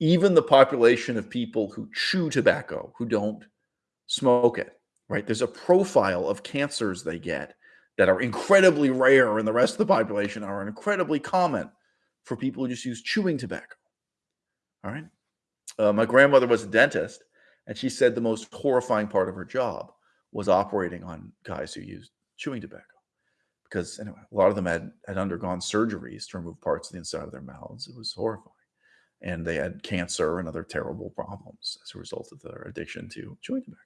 S1: Even the population of people who chew tobacco, who don't smoke it, right? There's a profile of cancers they get that are incredibly rare in the rest of the population are incredibly common for people who just use chewing tobacco. All right. Uh, my grandmother was a dentist, and she said the most horrifying part of her job was operating on guys who used chewing tobacco because anyway, a lot of them had had undergone surgeries to remove parts of the inside of their mouths. It was horrifying, and they had cancer and other terrible problems as a result of their addiction to chewing tobacco.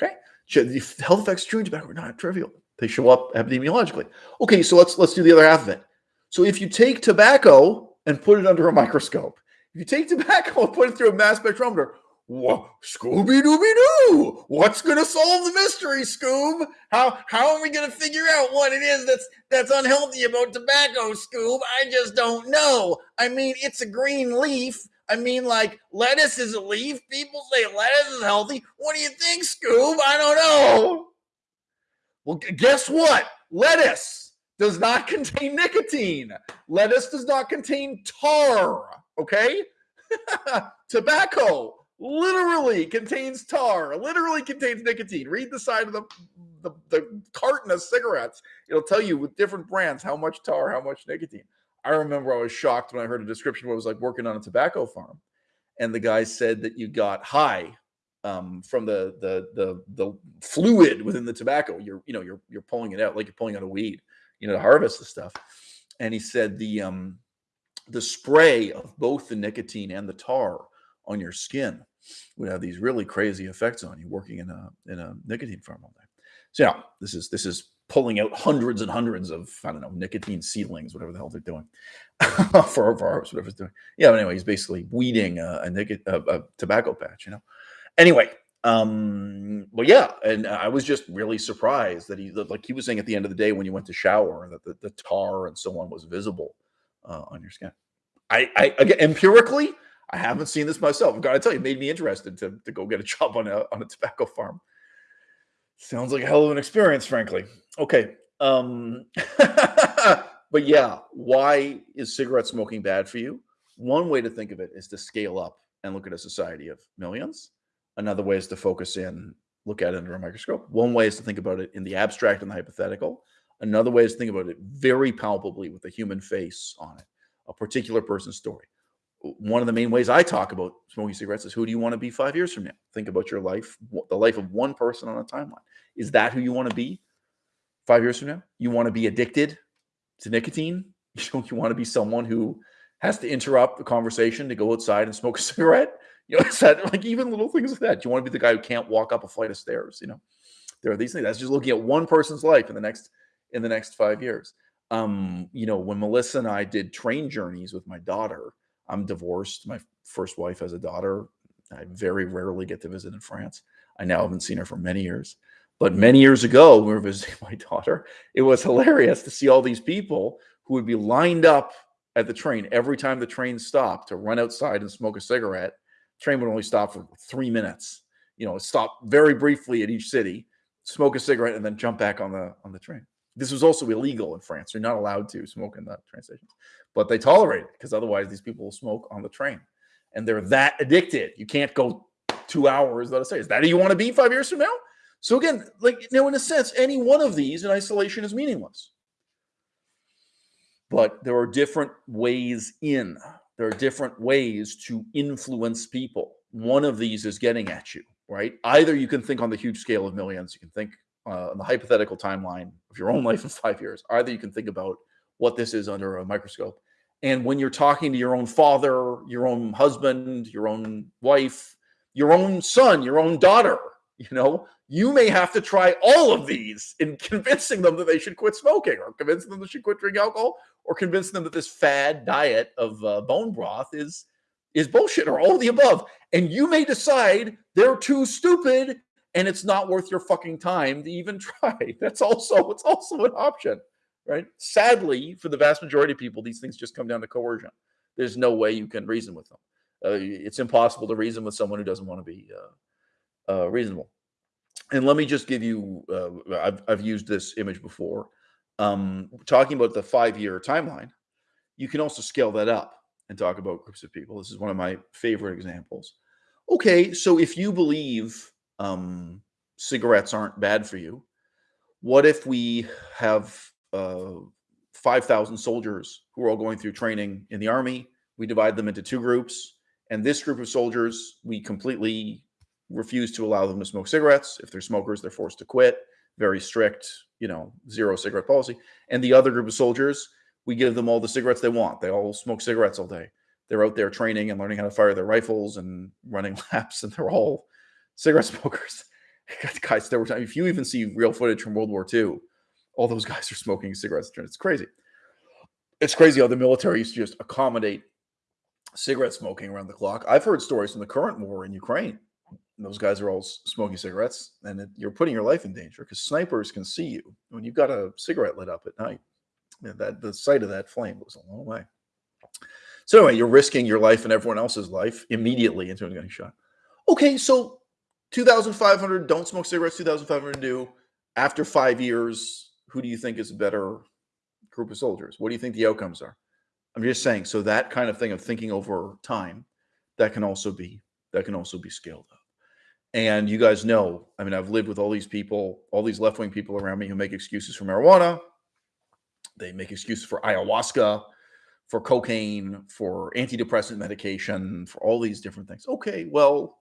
S1: Okay, the health effects of chewing tobacco are not trivial. They show up epidemiologically. Okay, so let's let's do the other half of it. So if you take tobacco and put it under a microscope, if you take tobacco and put it through a mass spectrometer, what Scooby Dooby Doo? What's gonna solve the mystery, Scoob? How how are we gonna figure out what it is that's that's unhealthy about tobacco, Scoob? I just don't know. I mean, it's a green leaf. I mean, like lettuce is a leaf. People say lettuce is healthy. What do you think, Scoob? I don't know. Well, guess what? Lettuce does not contain nicotine. Lettuce does not contain tar. Okay. Tobacco literally contains tar, literally contains nicotine. Read the side of the, the, the, carton of cigarettes. It'll tell you with different brands how much tar, how much nicotine. I remember I was shocked when I heard a description what it was like working on a tobacco farm. And the guy said that you got high um, from the, the the the fluid within the tobacco. You're you know you're you're pulling it out like you're pulling out a weed, you know, to harvest the stuff. And he said the um the spray of both the nicotine and the tar on your skin would have these really crazy effects on you working in a in a nicotine farm all day. So yeah, this is this is pulling out hundreds and hundreds of I don't know nicotine seedlings, whatever the hell they're doing for harvest, whatever it's doing. Yeah, but anyway, he's basically weeding a, a, a, a tobacco patch, you know. Anyway, um, but yeah, and I was just really surprised that he like he was saying at the end of the day when you went to shower that the, the tar and so on was visible uh, on your skin. I, I again empirically, I haven't seen this myself. I've got to tell you, it made me interested to, to go get a job on a on a tobacco farm. Sounds like a hell of an experience, frankly. Okay. Um, but yeah, why is cigarette smoking bad for you? One way to think of it is to scale up and look at a society of millions. Another way is to focus in, look at it under a microscope. One way is to think about it in the abstract and the hypothetical. Another way is to think about it very palpably with a human face on it, a particular person's story one of the main ways I talk about smoking cigarettes is who do you want to be five years from now? Think about your life, the life of one person on a timeline. Is that who you want to be five years from now? You want to be addicted to nicotine? You want to be someone who has to interrupt the conversation to go outside and smoke a cigarette? You know, that like even little things like that? Do you want to be the guy who can't walk up a flight of stairs? You know, there are these things. That's just looking at one person's life in the next in the next five years. Um, you know, when Melissa and I did train journeys with my daughter, I'm divorced. My first wife has a daughter. I very rarely get to visit in France. I now haven't seen her for many years. But many years ago, when we were visiting my daughter, it was hilarious to see all these people who would be lined up at the train every time the train stopped to run outside and smoke a cigarette. train would only stop for three minutes. You know, stop very briefly at each city, smoke a cigarette, and then jump back on the on the train. This was also illegal in France. You're not allowed to smoke in the train stations but they tolerate it because otherwise these people will smoke on the train and they're that addicted. You can't go two hours without a say. Is that who you want to be five years from now? So again, like you know, in a sense, any one of these in isolation is meaningless. But there are different ways in. There are different ways to influence people. One of these is getting at you, right? Either you can think on the huge scale of millions, you can think uh, on the hypothetical timeline of your own life in five years. Either you can think about what this is under a microscope. And when you're talking to your own father, your own husband, your own wife, your own son, your own daughter, you know, you may have to try all of these in convincing them that they should quit smoking or convincing them they should quit drinking alcohol or convincing them that this fad diet of uh, bone broth is is bullshit or all the above. And you may decide they're too stupid and it's not worth your fucking time to even try. That's also it's also an option right? Sadly, for the vast majority of people, these things just come down to coercion. There's no way you can reason with them. Uh, it's impossible to reason with someone who doesn't want to be uh, uh, reasonable. And let me just give you, uh, I've, I've used this image before. Um, talking about the five year timeline, you can also scale that up and talk about groups of people. This is one of my favorite examples. Okay, so if you believe um, cigarettes aren't bad for you. What if we have uh, 5,000 soldiers who are all going through training in the army? We divide them into two groups. And this group of soldiers, we completely refuse to allow them to smoke cigarettes. If they're smokers, they're forced to quit. Very strict, you know, zero cigarette policy. And the other group of soldiers, we give them all the cigarettes they want. They all smoke cigarettes all day. They're out there training and learning how to fire their rifles and running laps, and they're all cigarette smokers. guys, there were if you even see real footage from World War II, all those guys are smoking cigarettes. It's crazy. It's crazy how the military used to just accommodate cigarette smoking around the clock. I've heard stories from the current war in Ukraine. Those guys are all smoking cigarettes, and it, you're putting your life in danger because snipers can see you when you've got a cigarette lit up at night. Yeah, that the sight of that flame goes a long way. So anyway, you're risking your life and everyone else's life immediately into getting shot. Okay, so 2,500 don't smoke cigarettes. 2,500 do. After five years, who do you think is a better group of soldiers? What do you think the outcomes are? I'm just saying. So that kind of thing of thinking over time, that can also be that can also be scaled up. And you guys know, I mean, I've lived with all these people, all these left wing people around me who make excuses for marijuana. They make excuses for ayahuasca, for cocaine, for antidepressant medication, for all these different things. Okay, well,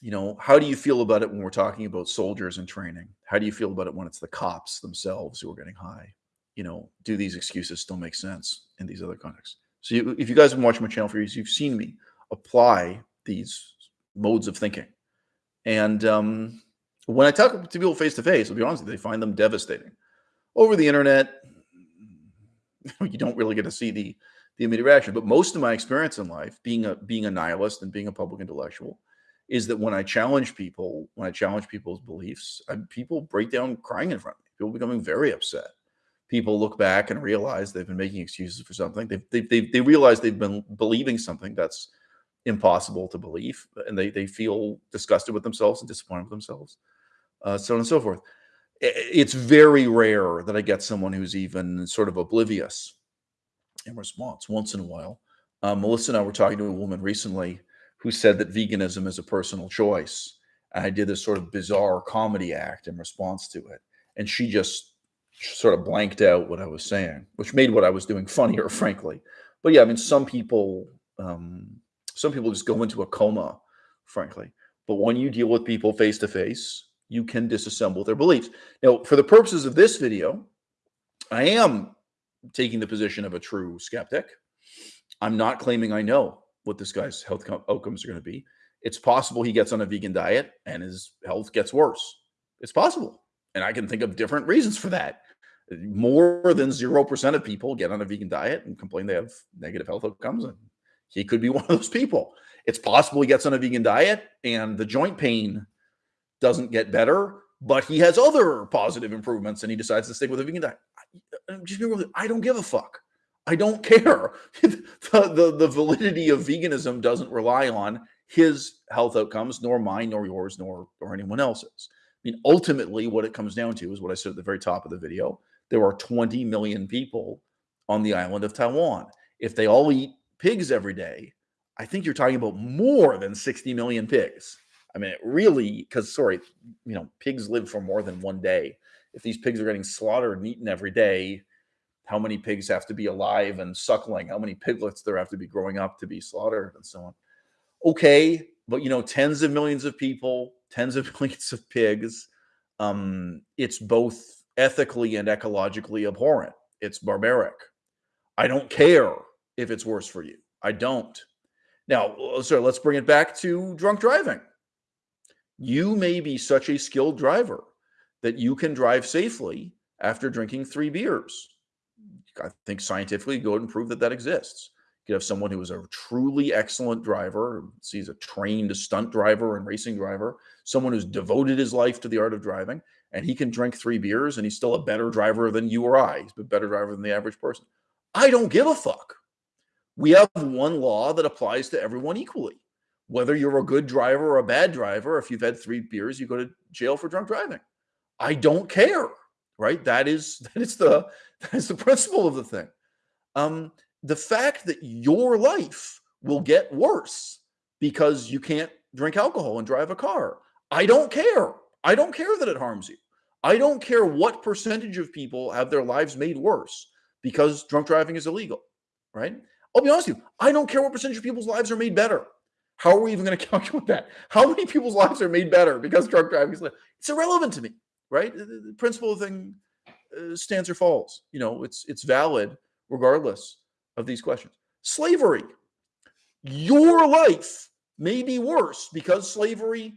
S1: you know, how do you feel about it when we're talking about soldiers and training? How do you feel about it when it's the cops themselves who are getting high? you know, do these excuses still make sense in these other contexts? So you, if you guys have been watching my channel for years, you've seen me apply these modes of thinking. And um, when I talk to people face to face, I'll be honest, they find them devastating. Over the internet, you don't really get to see the the immediate reaction. But most of my experience in life, being a being a nihilist and being a public intellectual, is that when I challenge people, when I challenge people's beliefs, I, people break down crying in front of me. People becoming very upset people look back and realize they've been making excuses for something. They've, they they they realize they've been believing something that's impossible to believe, and they they feel disgusted with themselves and disappointed with themselves, uh, so on and so forth. It's very rare that I get someone who's even sort of oblivious in response. Once in a while, uh, Melissa and I were talking to a woman recently who said that veganism is a personal choice. And I did this sort of bizarre comedy act in response to it, and she just sort of blanked out what I was saying, which made what I was doing funnier, frankly. But yeah, I mean, some people, um, some people just go into a coma, frankly. But when you deal with people face to face, you can disassemble their beliefs. Now, for the purposes of this video, I am taking the position of a true skeptic. I'm not claiming I know what this guy's health outcomes are going to be. It's possible he gets on a vegan diet and his health gets worse. It's possible. And I can think of different reasons for that more than 0% of people get on a vegan diet and complain they have negative health outcomes. And he could be one of those people. It's possible he gets on a vegan diet and the joint pain doesn't get better, but he has other positive improvements and he decides to stick with a vegan diet. Just be I don't give a fuck. I don't care. the, the, the validity of veganism doesn't rely on his health outcomes, nor mine, nor yours, nor or anyone else's. I mean, ultimately, what it comes down to is what I said at the very top of the video there are 20 million people on the island of Taiwan. If they all eat pigs every day, I think you're talking about more than 60 million pigs. I mean, it really, because sorry, you know, pigs live for more than one day. If these pigs are getting slaughtered and eaten every day, how many pigs have to be alive and suckling? How many piglets there have to be growing up to be slaughtered and so on? Okay, but you know, tens of millions of people, tens of millions of pigs. Um, it's both ethically and ecologically abhorrent. It's barbaric. I don't care if it's worse for you. I don't. Now, uh, so let's bring it back to drunk driving. You may be such a skilled driver that you can drive safely after drinking three beers. I think scientifically, go and prove that that exists. You have someone who is a truly excellent driver, sees a trained stunt driver and racing driver, someone who's devoted his life to the art of driving, and he can drink three beers and he's still a better driver than you or I. He's a better driver than the average person. I don't give a fuck. We have one law that applies to everyone equally. Whether you're a good driver or a bad driver, if you've had three beers, you go to jail for drunk driving. I don't care, right? That is that is the that is the principle of the thing. Um, the fact that your life will get worse because you can't drink alcohol and drive a car I don't care. I don't care that it harms you. I don't care what percentage of people have their lives made worse because drunk driving is illegal, right? I'll be honest with you. I don't care what percentage of people's lives are made better. How are we even going to calculate that? How many people's lives are made better because drunk driving is illegal? It's irrelevant to me, right? The, principle thing uh, stands or falls. You know, it's it's valid regardless of these questions. Slavery. Your life may be worse because slavery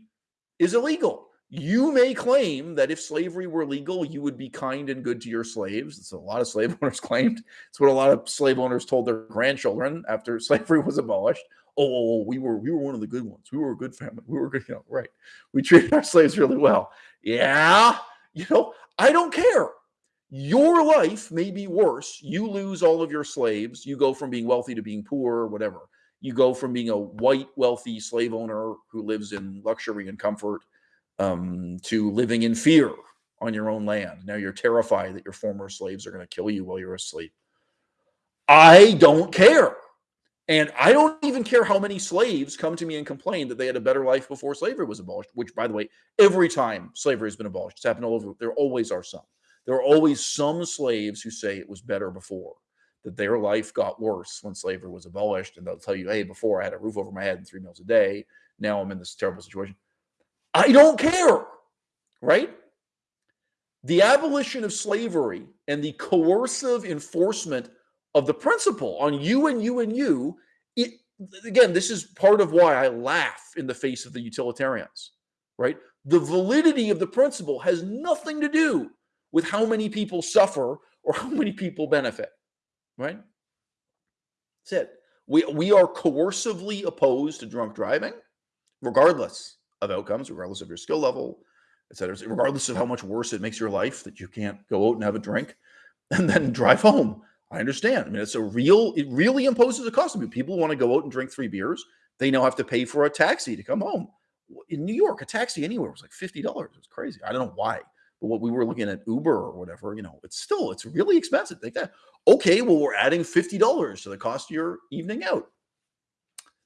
S1: is illegal. You may claim that if slavery were legal, you would be kind and good to your slaves. It's a lot of slave owners claimed. It's what a lot of slave owners told their grandchildren after slavery was abolished. Oh, oh, oh, we were we were one of the good ones. We were a good family. We were good, you know, right. We treated our slaves really well. Yeah, you know, I don't care. Your life may be worse. You lose all of your slaves. You go from being wealthy to being poor, or whatever. You go from being a white, wealthy slave owner who lives in luxury and comfort um, to living in fear on your own land. Now you're terrified that your former slaves are going to kill you while you're asleep. I don't care. And I don't even care how many slaves come to me and complain that they had a better life before slavery was abolished, which, by the way, every time slavery has been abolished, it's happened all over. There always are some. There are always some slaves who say it was better before, that their life got worse when slavery was abolished. And they'll tell you, hey, before I had a roof over my head and three meals a day. Now I'm in this terrible situation. I don't care, right? The abolition of slavery and the coercive enforcement of the principle on you and you and you, it, again, this is part of why I laugh in the face of the utilitarians, right? The validity of the principle has nothing to do with how many people suffer or how many people benefit, right? That's it. We, we are coercively opposed to drunk driving, regardless of outcomes, regardless of your skill level, et cetera, regardless of how much worse it makes your life that you can't go out and have a drink and then drive home. I understand. I mean, it's a real, it really imposes a cost on people. People want to go out and drink three beers. They now have to pay for a taxi to come home. In New York, a taxi anywhere was like $50. It was crazy. I don't know why. But what we were looking at Uber or whatever, you know, it's still, it's really expensive. Like that. Okay, well, we're adding $50 to the cost of your evening out.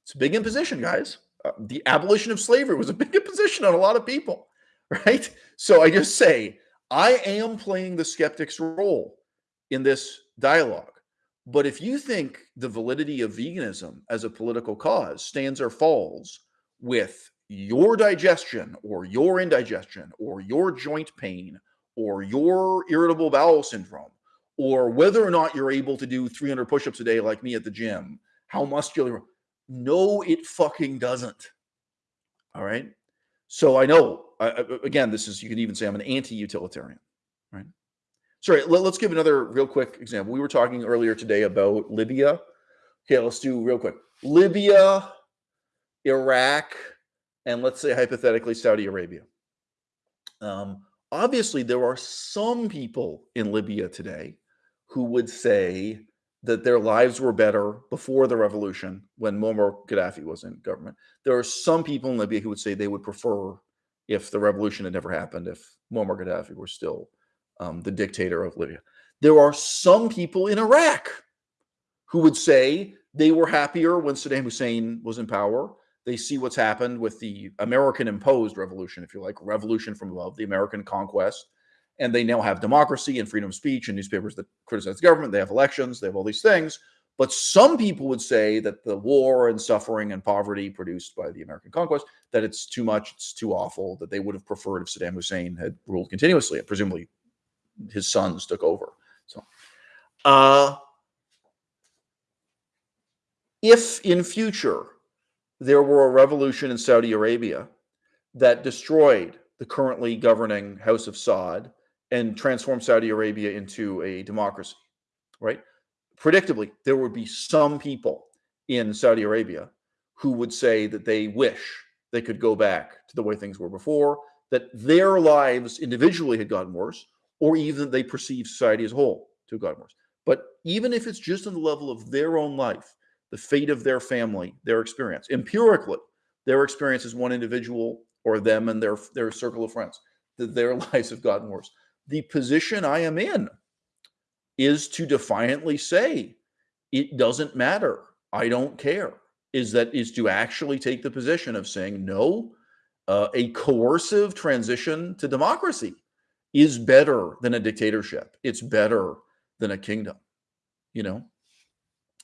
S1: It's a big imposition, guys. Uh, the abolition of slavery was a big imposition on a lot of people, right? So I just say, I am playing the skeptic's role in this dialogue. But if you think the validity of veganism as a political cause stands or falls with your digestion or your indigestion or your joint pain or your irritable bowel syndrome or whether or not you're able to do 300 push-ups a day like me at the gym, how muscular no, it fucking doesn't. All right. So I know, I, again, this is, you can even say I'm an anti utilitarian, right? Sorry, let, us give another real quick example. We were talking earlier today about Libya. Okay, let's do real quick Libya, Iraq, and let's say hypothetically Saudi Arabia. Um, obviously, there are some people in Libya today who would say that their lives were better before the revolution when Muammar Gaddafi was in government. There are some people in Libya who would say they would prefer if the revolution had never happened, if Muammar Gaddafi were still um, the dictator of Libya. There are some people in Iraq who would say they were happier when Saddam Hussein was in power. They see what's happened with the American imposed revolution, if you like, revolution from above, the American conquest and they now have democracy and freedom of speech and newspapers that criticize the government. They have elections. They have all these things. But some people would say that the war and suffering and poverty produced by the American conquest, that it's too much, it's too awful, that they would have preferred if Saddam Hussein had ruled continuously. Presumably his sons took over. So, uh, if in future there were a revolution in Saudi Arabia that destroyed the currently governing House of Saud and transformed Saudi Arabia into a democracy, right? Predictably, there would be some people in Saudi Arabia who would say that they wish they could go back to the way things were before, that their lives individually had gotten worse, or even they perceive society as a whole to gotten worse. But even if it's just on the level of their own life, the fate of their family, their experience, empirically, their experience as one individual or them and their, their circle of friends, that their lives have gotten worse the position I am in is to defiantly say, it doesn't matter. I don't care. Is that is to actually take the position of saying, no, uh, a coercive transition to democracy is better than a dictatorship. It's better than a kingdom, you know?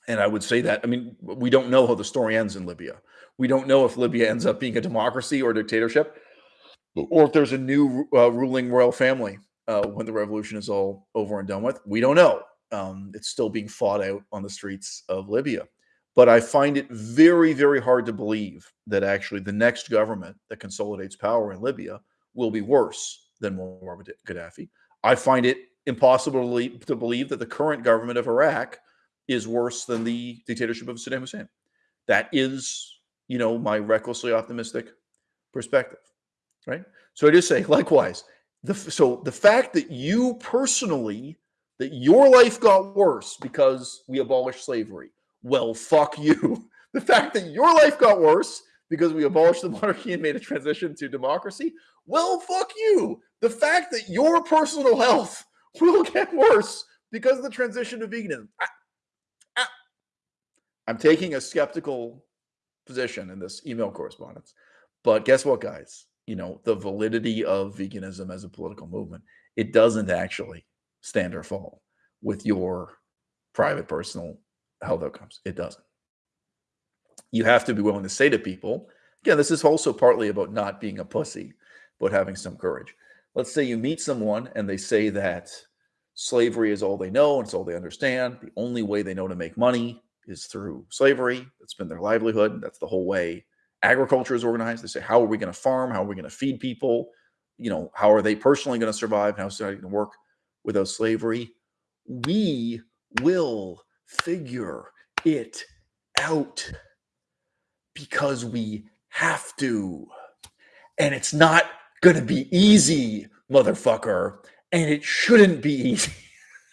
S1: And I would say that, I mean, we don't know how the story ends in Libya. We don't know if Libya ends up being a democracy or a dictatorship, or if there's a new uh, ruling royal family uh, when the revolution is all over and done with. We don't know. Um, it's still being fought out on the streets of Libya. But I find it very, very hard to believe that actually the next government that consolidates power in Libya will be worse than Muammar Gaddafi. I find it impossible to believe that the current government of Iraq is worse than the dictatorship of Saddam Hussein. That is, you know, my recklessly optimistic perspective, right? So I just say, likewise, the, so the fact that you personally, that your life got worse because we abolished slavery, well, fuck you. The fact that your life got worse because we abolished the monarchy and made a transition to democracy, well, fuck you. The fact that your personal health will get worse because of the transition to veganism. I, I, I'm taking a skeptical position in this email correspondence. But guess what, guys? You know, the validity of veganism as a political movement, it doesn't actually stand or fall with your private personal health outcomes. It doesn't. You have to be willing to say to people, again, this is also partly about not being a pussy, but having some courage. Let's say you meet someone and they say that slavery is all they know and it's all they understand. The only way they know to make money is through slavery. That's been their livelihood. That's the whole way agriculture is organized. They say, how are we going to farm? How are we going to feed people? You know, how are they personally going to survive? How is it going to work without slavery? We will figure it out because we have to. And it's not going to be easy, motherfucker. And it shouldn't be easy.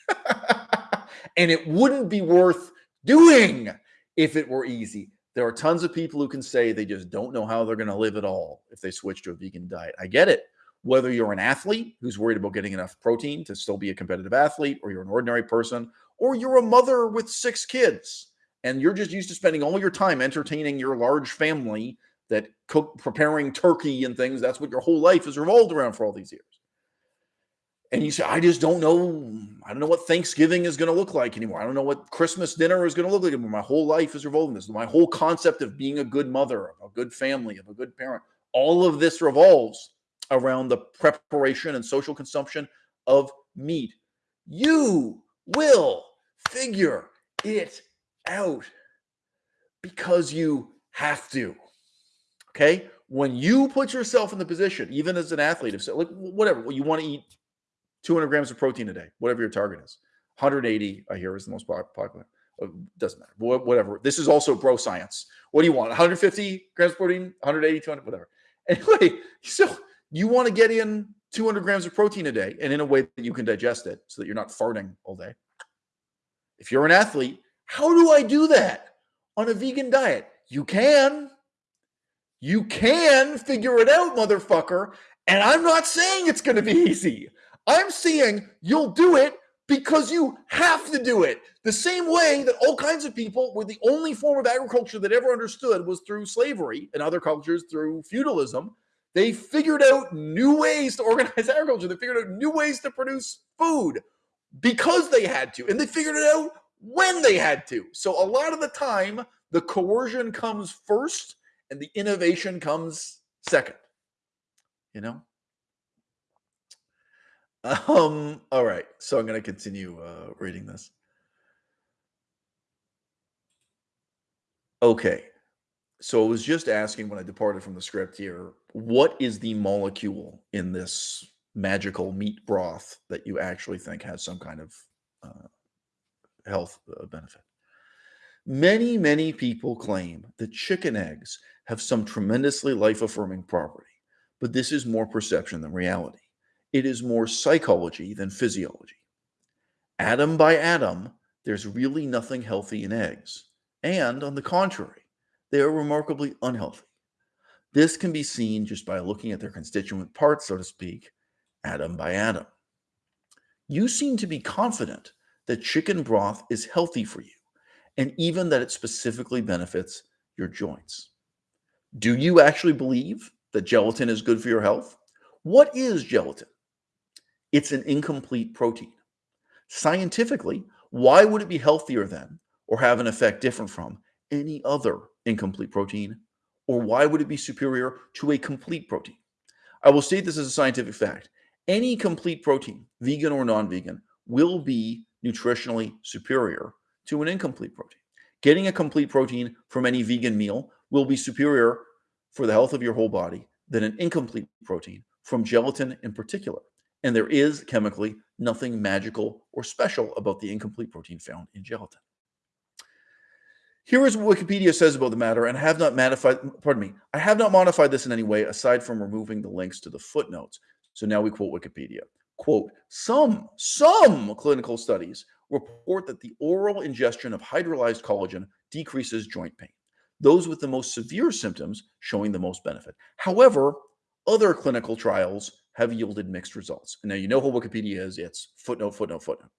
S1: and it wouldn't be worth doing if it were easy. There are tons of people who can say they just don't know how they're going to live at all if they switch to a vegan diet. I get it. Whether you're an athlete who's worried about getting enough protein to still be a competitive athlete, or you're an ordinary person, or you're a mother with six kids and you're just used to spending all your time entertaining your large family that cook preparing turkey and things. That's what your whole life has revolved around for all these years. And you say i just don't know. I don't know what thanksgiving is going to look like anymore. I don't know what christmas dinner is going to look like anymore. My whole life is revolving this. My whole concept of being a good mother of a good family of a good parent all of this revolves around the preparation and social consumption of meat. You will figure it out because you have to. Okay. When you put yourself in the position, even as an athlete, of like whatever, you want to eat 200 grams of protein a day, whatever your target is. 180, I hear, is the most popular. Uh, doesn't matter. Whatever. This is also bro science. What do you want? 150 grams of protein, 180, 200, whatever. Anyway, so you want to get in 200 grams of protein a day and in a way that you can digest it so that you're not farting all day. If you're an athlete, how do I do that on a vegan diet? You can. You can figure it out, motherfucker. And I'm not saying it's going to be easy. I'm saying you'll do it because you have to do it. The same way that all kinds of people were the only form of agriculture that ever understood was through slavery and other cultures through feudalism. They figured out new ways to organize agriculture. They figured out new ways to produce food because they had to. And they figured it out when they had to. So a lot of the time, the coercion comes first and the innovation comes second. You know? Um, all right. So I'm going to continue uh, reading this. Okay. So I was just asking when I departed from the script here, what is the molecule in this magical meat broth that you actually think has some kind of uh, health uh, benefit. Many, many people claim that chicken eggs have some tremendously life affirming property, but this is more perception than reality. It is more psychology than physiology. Atom by atom, there's really nothing healthy in eggs. And on the contrary, they are remarkably unhealthy. This can be seen just by looking at their constituent parts, so to speak, atom by atom. You seem to be confident that chicken broth is healthy for you and even that it specifically benefits your joints. Do you actually believe that gelatin is good for your health. What is gelatin? It's an incomplete protein. Scientifically, why would it be healthier than or have an effect different from any other incomplete protein? Or why would it be superior to a complete protein? I will state this as a scientific fact. Any complete protein, vegan or non vegan, will be nutritionally superior to an incomplete protein. Getting a complete protein from any vegan meal will be superior for the health of your whole body than an incomplete protein from gelatin in particular. And there is chemically nothing magical or special about the incomplete protein found in gelatin. Here is what Wikipedia says about the matter, and I have not modified, pardon me, I have not modified this in any way aside from removing the links to the footnotes. So now we quote Wikipedia. Quote, some, some clinical studies report that the oral ingestion of hydrolyzed collagen decreases joint pain. Those with the most severe symptoms showing the most benefit. However, other clinical trials have yielded mixed results. And now you know who Wikipedia is. It's footnote, footnote, footnote.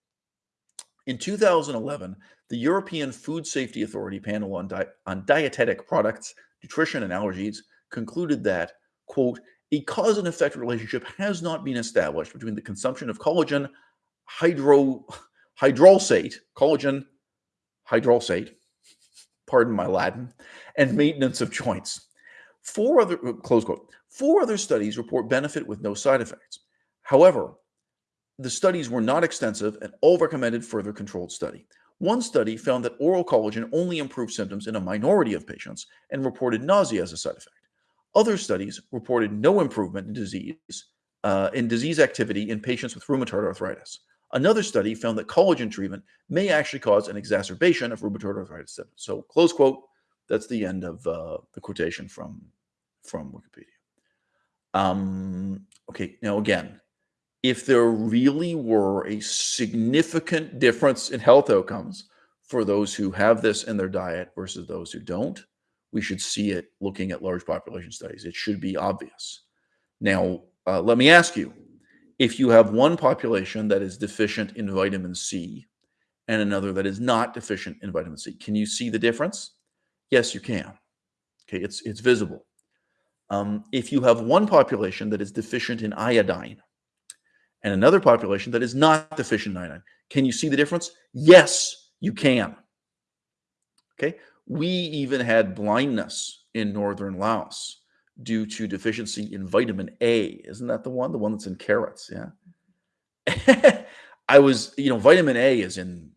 S1: In 2011, the European Food Safety Authority panel on, di on dietetic products, nutrition, and allergies concluded that, quote, a cause and effect relationship has not been established between the consumption of collagen hydro, hydrolysate, collagen hydrolysate, pardon my Latin, and maintenance of joints. Four other, uh, close quote, four other studies report benefit with no side effects. However, the studies were not extensive and all recommended further controlled study. One study found that oral collagen only improved symptoms in a minority of patients and reported nausea as a side effect. Other studies reported no improvement in disease uh, in disease activity in patients with rheumatoid arthritis. Another study found that collagen treatment may actually cause an exacerbation of rheumatoid arthritis. So, close quote. That's the end of uh, the quotation from from Wikipedia. Um, okay, now again, if there really were a significant difference in health outcomes for those who have this in their diet versus those who don't, we should see it looking at large population studies. It should be obvious. Now, uh, let me ask you if you have one population that is deficient in vitamin C and another that is not deficient in vitamin C, can you see the difference? Yes, you can. Okay, it's, it's visible. Um, if you have one population that is deficient in iodine and another population that is not deficient in iodine. Can you see the difference? Yes, you can. Okay. We even had blindness in northern Laos due to deficiency in vitamin A. Isn't that the one? The one that's in carrots. Yeah. I was, you know, vitamin A is in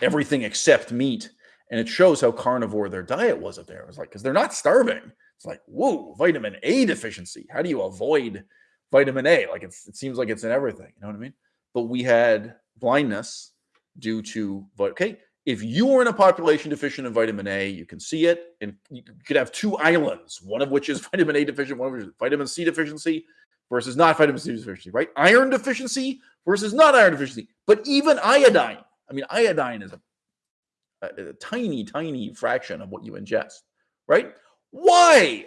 S1: everything except meat. And it shows how carnivore their diet was up there. It was like, because they're not starving. It's like, whoa, vitamin A deficiency. How do you avoid vitamin A. Like it seems like it's in everything. You know what I mean? But we had blindness due to okay. If you are in a population deficient in vitamin A, you can see it, and you could have two islands, one of which is vitamin A deficient, one of which is vitamin C deficiency versus not vitamin C deficiency, right? Iron deficiency versus not iron deficiency. But even iodine, I mean, iodine is a, a, a tiny, tiny fraction of what you ingest, right? Why?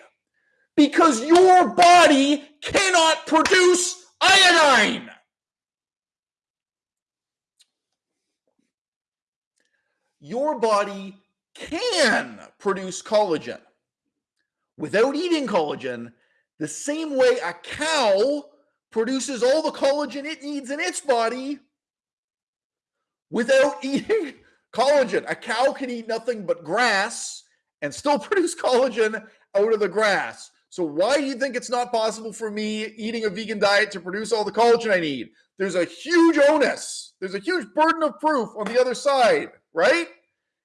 S1: because your body cannot produce iodine. Your body can produce collagen without eating collagen, the same way a cow produces all the collagen it needs in its body without eating collagen. A cow can eat nothing but grass and still produce collagen out of the grass. So why do you think it's not possible for me eating a vegan diet to produce all the collagen I need? There's a huge onus. There's a huge burden of proof on the other side, right?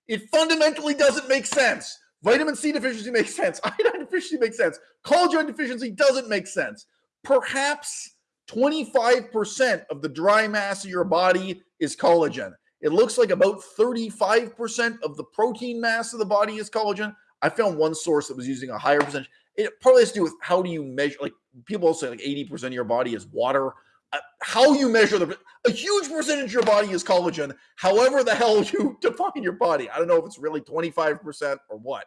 S1: It fundamentally doesn't make sense. Vitamin C deficiency makes sense. Iodine deficiency makes sense. Collagen deficiency doesn't make sense. Perhaps 25% of the dry mass of your body is collagen. It looks like about 35% of the protein mass of the body is collagen. I found one source that was using a higher percentage it probably has to do with how do you measure like people say like 80% of your body is water Uh, how you measure the a huge percentage of your body is collagen however the hell you define your body. I don't know if it's really 25% or what.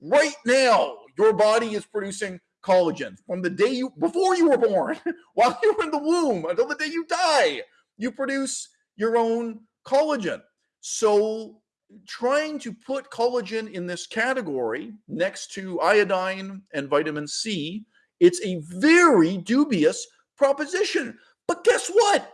S1: Right now your body is producing collagen from the day you before you were born while you were in the womb until the day you die you produce your own collagen. So trying to put collagen in this category next to iodine and vitamin C It's a very dubious proposition. But guess what?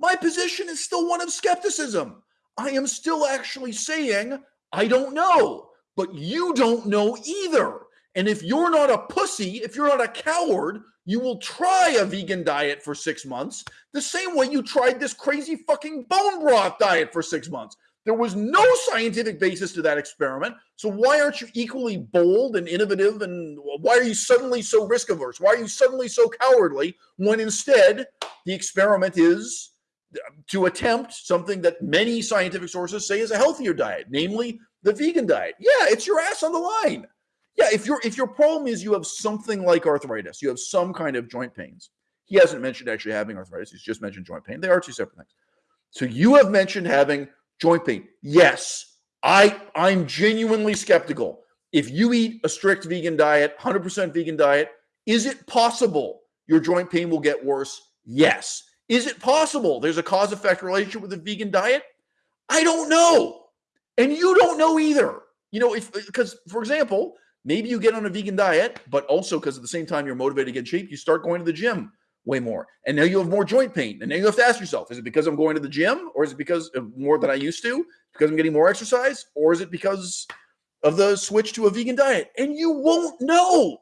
S1: My position is still one of skepticism. I am still actually saying, I don't know, but you don't know either. And if you're not a pussy, if you're not a coward, you will try a vegan diet for six months the same way you tried this crazy fucking bone broth diet for six months. There was no scientific basis to that experiment. So why aren't you equally bold and innovative? And why are you suddenly so risk averse? Why are you suddenly so cowardly when instead the experiment is uh, to attempt something that many scientific sources say is a healthier diet, namely the vegan diet? Yeah, it's your ass on the line. Yeah, if your if your problem is you have something like arthritis, you have some kind of joint pains. He hasn't mentioned actually having arthritis. He's just mentioned joint pain. They are two separate things. So you have mentioned having joint pain. Yes, I I'm genuinely skeptical. If you eat a strict vegan diet, 100% vegan diet, is it possible your joint pain will get worse? Yes. Is it possible there's a cause effect relationship with a vegan diet? I don't know. And you don't know either. You know, if because for example, maybe you get on a vegan diet, but also because at the same time you're motivated to get shape, you start going to the gym way more. And now you have more joint pain. And now you have to ask yourself, is it because I'm going to the gym or is it because of more than I used to? Because I'm getting more exercise? Or is it because of the switch to a vegan diet? And you won't know.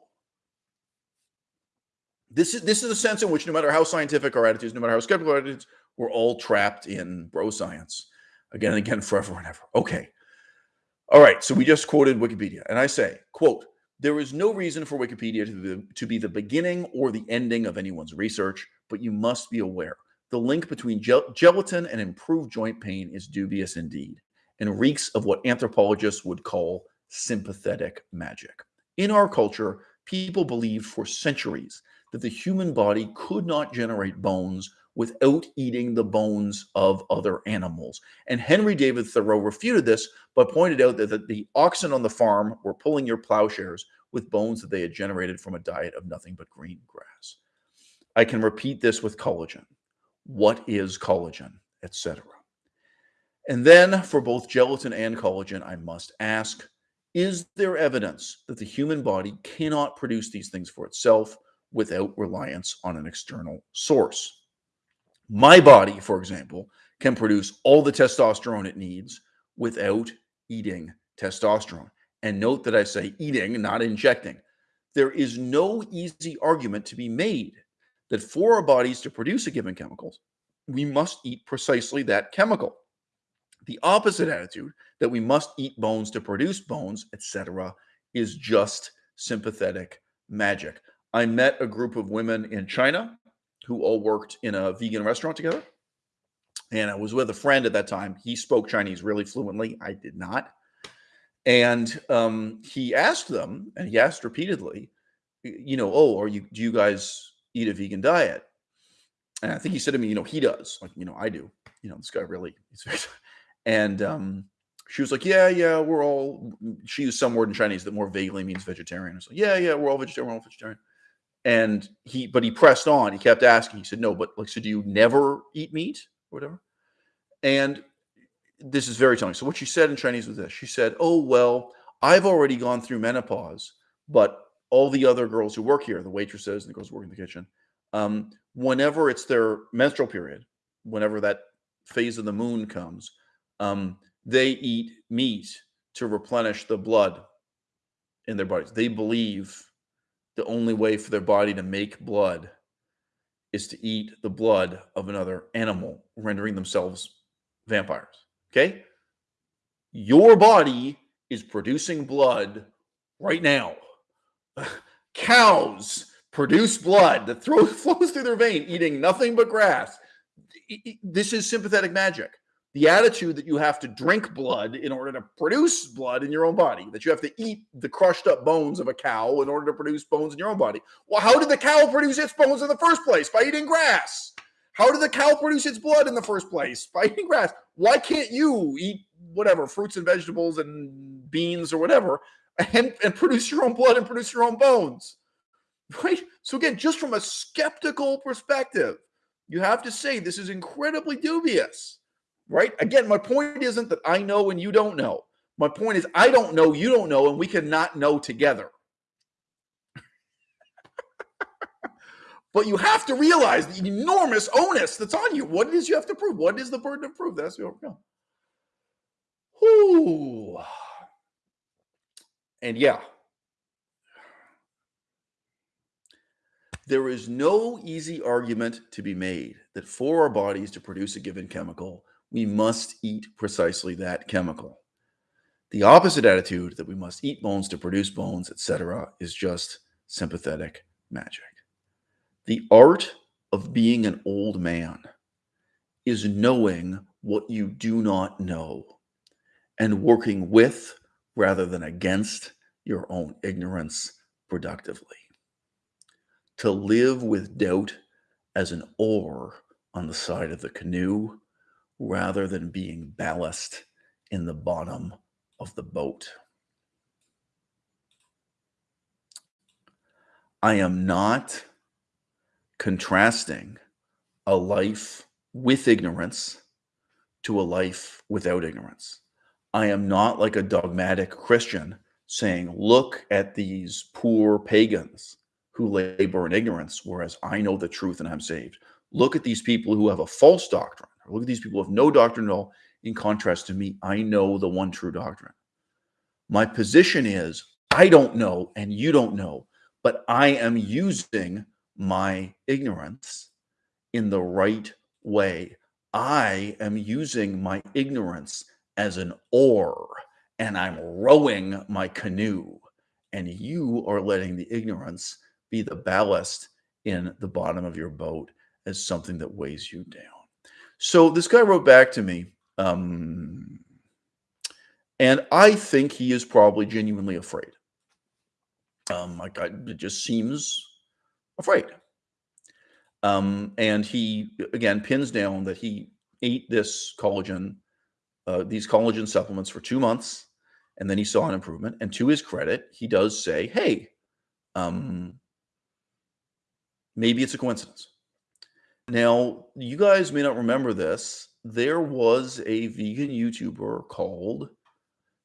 S1: This is this is a sense in which no matter how scientific our attitudes, no matter how skeptical our attitudes, we're all trapped in bro science again and again forever and ever. Okay. All right. So we just quoted Wikipedia. And I say, quote, there is no reason for Wikipedia to be, to be the beginning or the ending of anyone's research, but you must be aware the link between gel- gelatin and improved joint pain is dubious indeed and reeks of what anthropologists would call sympathetic magic. In our culture, people believed for centuries that the human body could not generate bones without eating the bones of other animals. And Henry David Thoreau refuted this, but pointed out that, that the oxen on the farm were pulling your plowshares with bones that they had generated from a diet of nothing but green grass. I can repeat this with collagen. What is collagen, etc. And then for both gelatin and collagen, I must ask is there evidence that the human body cannot produce these things for itself without reliance on an external source? My body, for example, can produce all the testosterone it needs without eating testosterone. And note that I say eating, not injecting. There is no easy argument to be made that for our bodies to produce a given chemical, we must eat precisely that chemical. The opposite attitude that we must eat bones to produce bones, etc., is just sympathetic magic. I met a group of women in China who all worked in a vegan restaurant together. And I was with a friend at that time. He spoke Chinese really fluently. I did not. And um, he asked them, and he asked repeatedly, you know, oh, are you do you guys eat a vegan diet? And I think he said to me, you know, he does. Like, you know, I do. You know, this guy really. and um, she was like, yeah, yeah, we're all. She used some word in Chinese that more vaguely means vegetarian. I was like, yeah, yeah, we're all vegetarian. We're all vegetarian. And he, but he pressed on. He kept asking. He said, "No, but like, so do you never eat meat or whatever?" And this is very telling. So what she said in Chinese was this: She said, "Oh well, I've already gone through menopause, but all the other girls who work here, the waitresses and the girls who work in the kitchen, um, whenever it's their menstrual period, whenever that phase of the moon comes, um, they eat meat to replenish the blood in their bodies. They believe the only way for their body to make blood is to eat the blood of another animal, rendering themselves vampires. Okay? Your body is producing blood right now. Cows produce blood that flows through their vein, eating nothing but grass. This is sympathetic magic the attitude that you have to drink blood in order to produce blood in your own body, that you have to eat the crushed up bones of a cow in order to produce bones in your own body. Well, how did the cow produce its bones in the first place? By eating grass. How did the cow produce its blood in the first place? By eating grass. Why can't you eat whatever, fruits and vegetables and beans or whatever, and, and produce your own blood and produce your own bones? Right? So, again, just from a skeptical perspective, you have to say this is incredibly dubious right? Again, my point isn't that I know and you don't know. My point is I don't know, you don't know, and we cannot know together. But you have to realize the enormous onus that's on you. What it is you have to prove? What is the burden of proof? That's the overcome. Whoo. And yeah, there is no easy argument to be made that for our bodies to produce a given chemical, we must eat precisely that chemical. The opposite attitude that we must eat bones to produce bones, etc., is just sympathetic magic. The art of being an old man is knowing what you do not know and working with rather than against your own ignorance productively. To live with doubt as an oar on the side of the canoe rather than being ballast in the bottom of the boat. I am not contrasting a life with ignorance to a life without ignorance. I am not like a dogmatic Christian saying, look at these poor pagans who labor in ignorance, whereas I know the truth and I'm saved. Look at these people who have a false doctrine. Look at these people have no doctrine at all. In contrast to me, I know the one true doctrine. My position is I don't know and you don't know, but I am using my ignorance in the right way. I am using my ignorance as an oar and I'm rowing my canoe. And you are letting the ignorance be the ballast in the bottom of your boat as something that weighs you down. So this guy wrote back to me. Um, and I think he is probably genuinely afraid. Um, like I, it just seems afraid. Um, and he again pins down that he ate this collagen, uh, these collagen supplements for two months, and then he saw an improvement. And to his credit, he does say, "Hey, um, maybe it's a coincidence." Now, you guys may not remember this. There was a vegan YouTuber called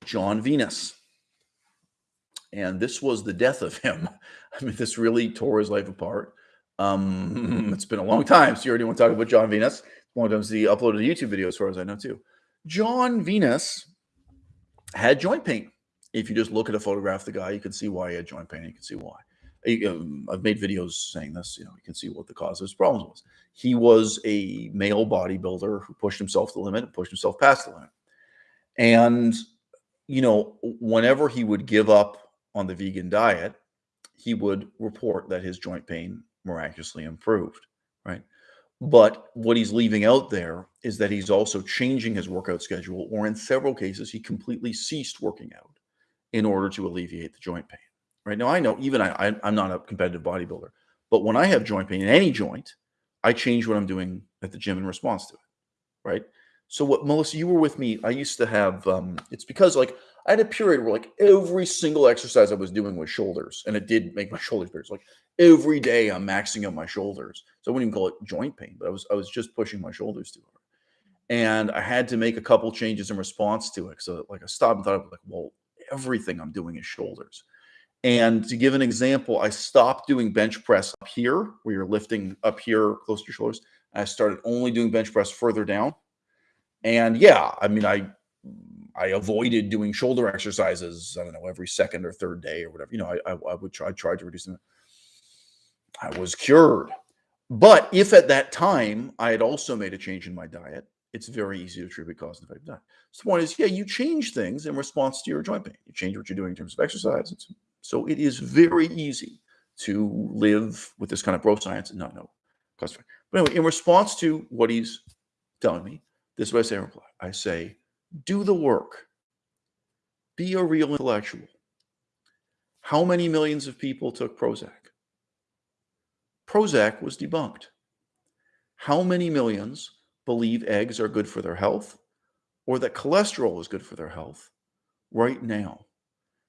S1: Jon Venus. And this was the death of him. I mean, this really tore his life apart. Um, it's been a long time. So you already want to talk about Jon Venus. Long time since he uploaded a YouTube video, as far as I know, too. Jon Venus had joint pain. If you just look at a photograph of the guy, you can see why he had joint pain. You can see why. Um, I've made videos saying this. You know, you can see what the cause of his problems was. He was a male bodybuilder who pushed himself to the limit and pushed himself past the limit. And you know, whenever he would give up on the vegan diet, he would report that his joint pain miraculously improved, right? But what he's leaving out there is that he's also changing his workout schedule, or in several cases, he completely ceased working out in order to alleviate the joint pain. Right now, I know even I, I'm not a competitive bodybuilder, but when I have joint pain in any joint, I change what I'm doing at the gym in response to it. Right. So what Melissa, you were with me. I used to have um it's because like I had a period where like every single exercise I was doing was shoulders, and it did make my shoulders bigger. like every day I'm maxing out my shoulders. So I wouldn't even call it joint pain, but I was I was just pushing my shoulders too hard. And I had to make a couple changes in response to it. So like I stopped and thought like, well, everything I'm doing is shoulders. And to give an example, I stopped doing bench press up here, where you're lifting up here close to your shoulders. I started only doing bench press further down and yeah, I mean, I I avoided doing shoulder exercises. I don't know every second or third day or whatever. You know, I I, I would try try to reduce them. I was cured. But if at that time I had also made a change in my diet, it's very easy to attribute cause and effect. So the point is, yeah, you change things in response to your joint pain. You change what you're doing in terms of exercise. So it is very easy to live with this kind of bro science and not know cause. But anyway, in response to what he's telling me, this is what I say in reply. I say, do the work. Be a real intellectual. How many millions of people took Prozac? Prozac was debunked. How many millions believe eggs are good for their health or that cholesterol is good for their health right now?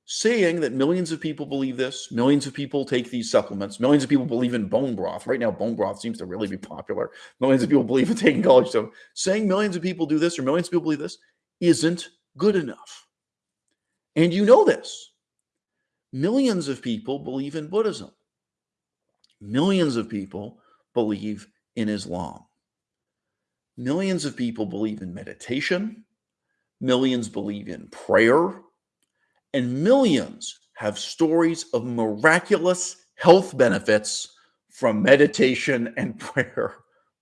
S1: Saying that millions of people believe this, millions of people take these supplements, millions of people believe in bone broth. Right now, bone broth seems to really be popular. Millions of people believe in taking college. Saying millions of people do this or millions of people believe this isn't good enough. And you know this. Millions of people believe in Buddhism. millions of people believe in Islam. Millions of people believe in meditation. Millions believe in prayer. And millions have stories of miraculous health benefits from meditation and prayer,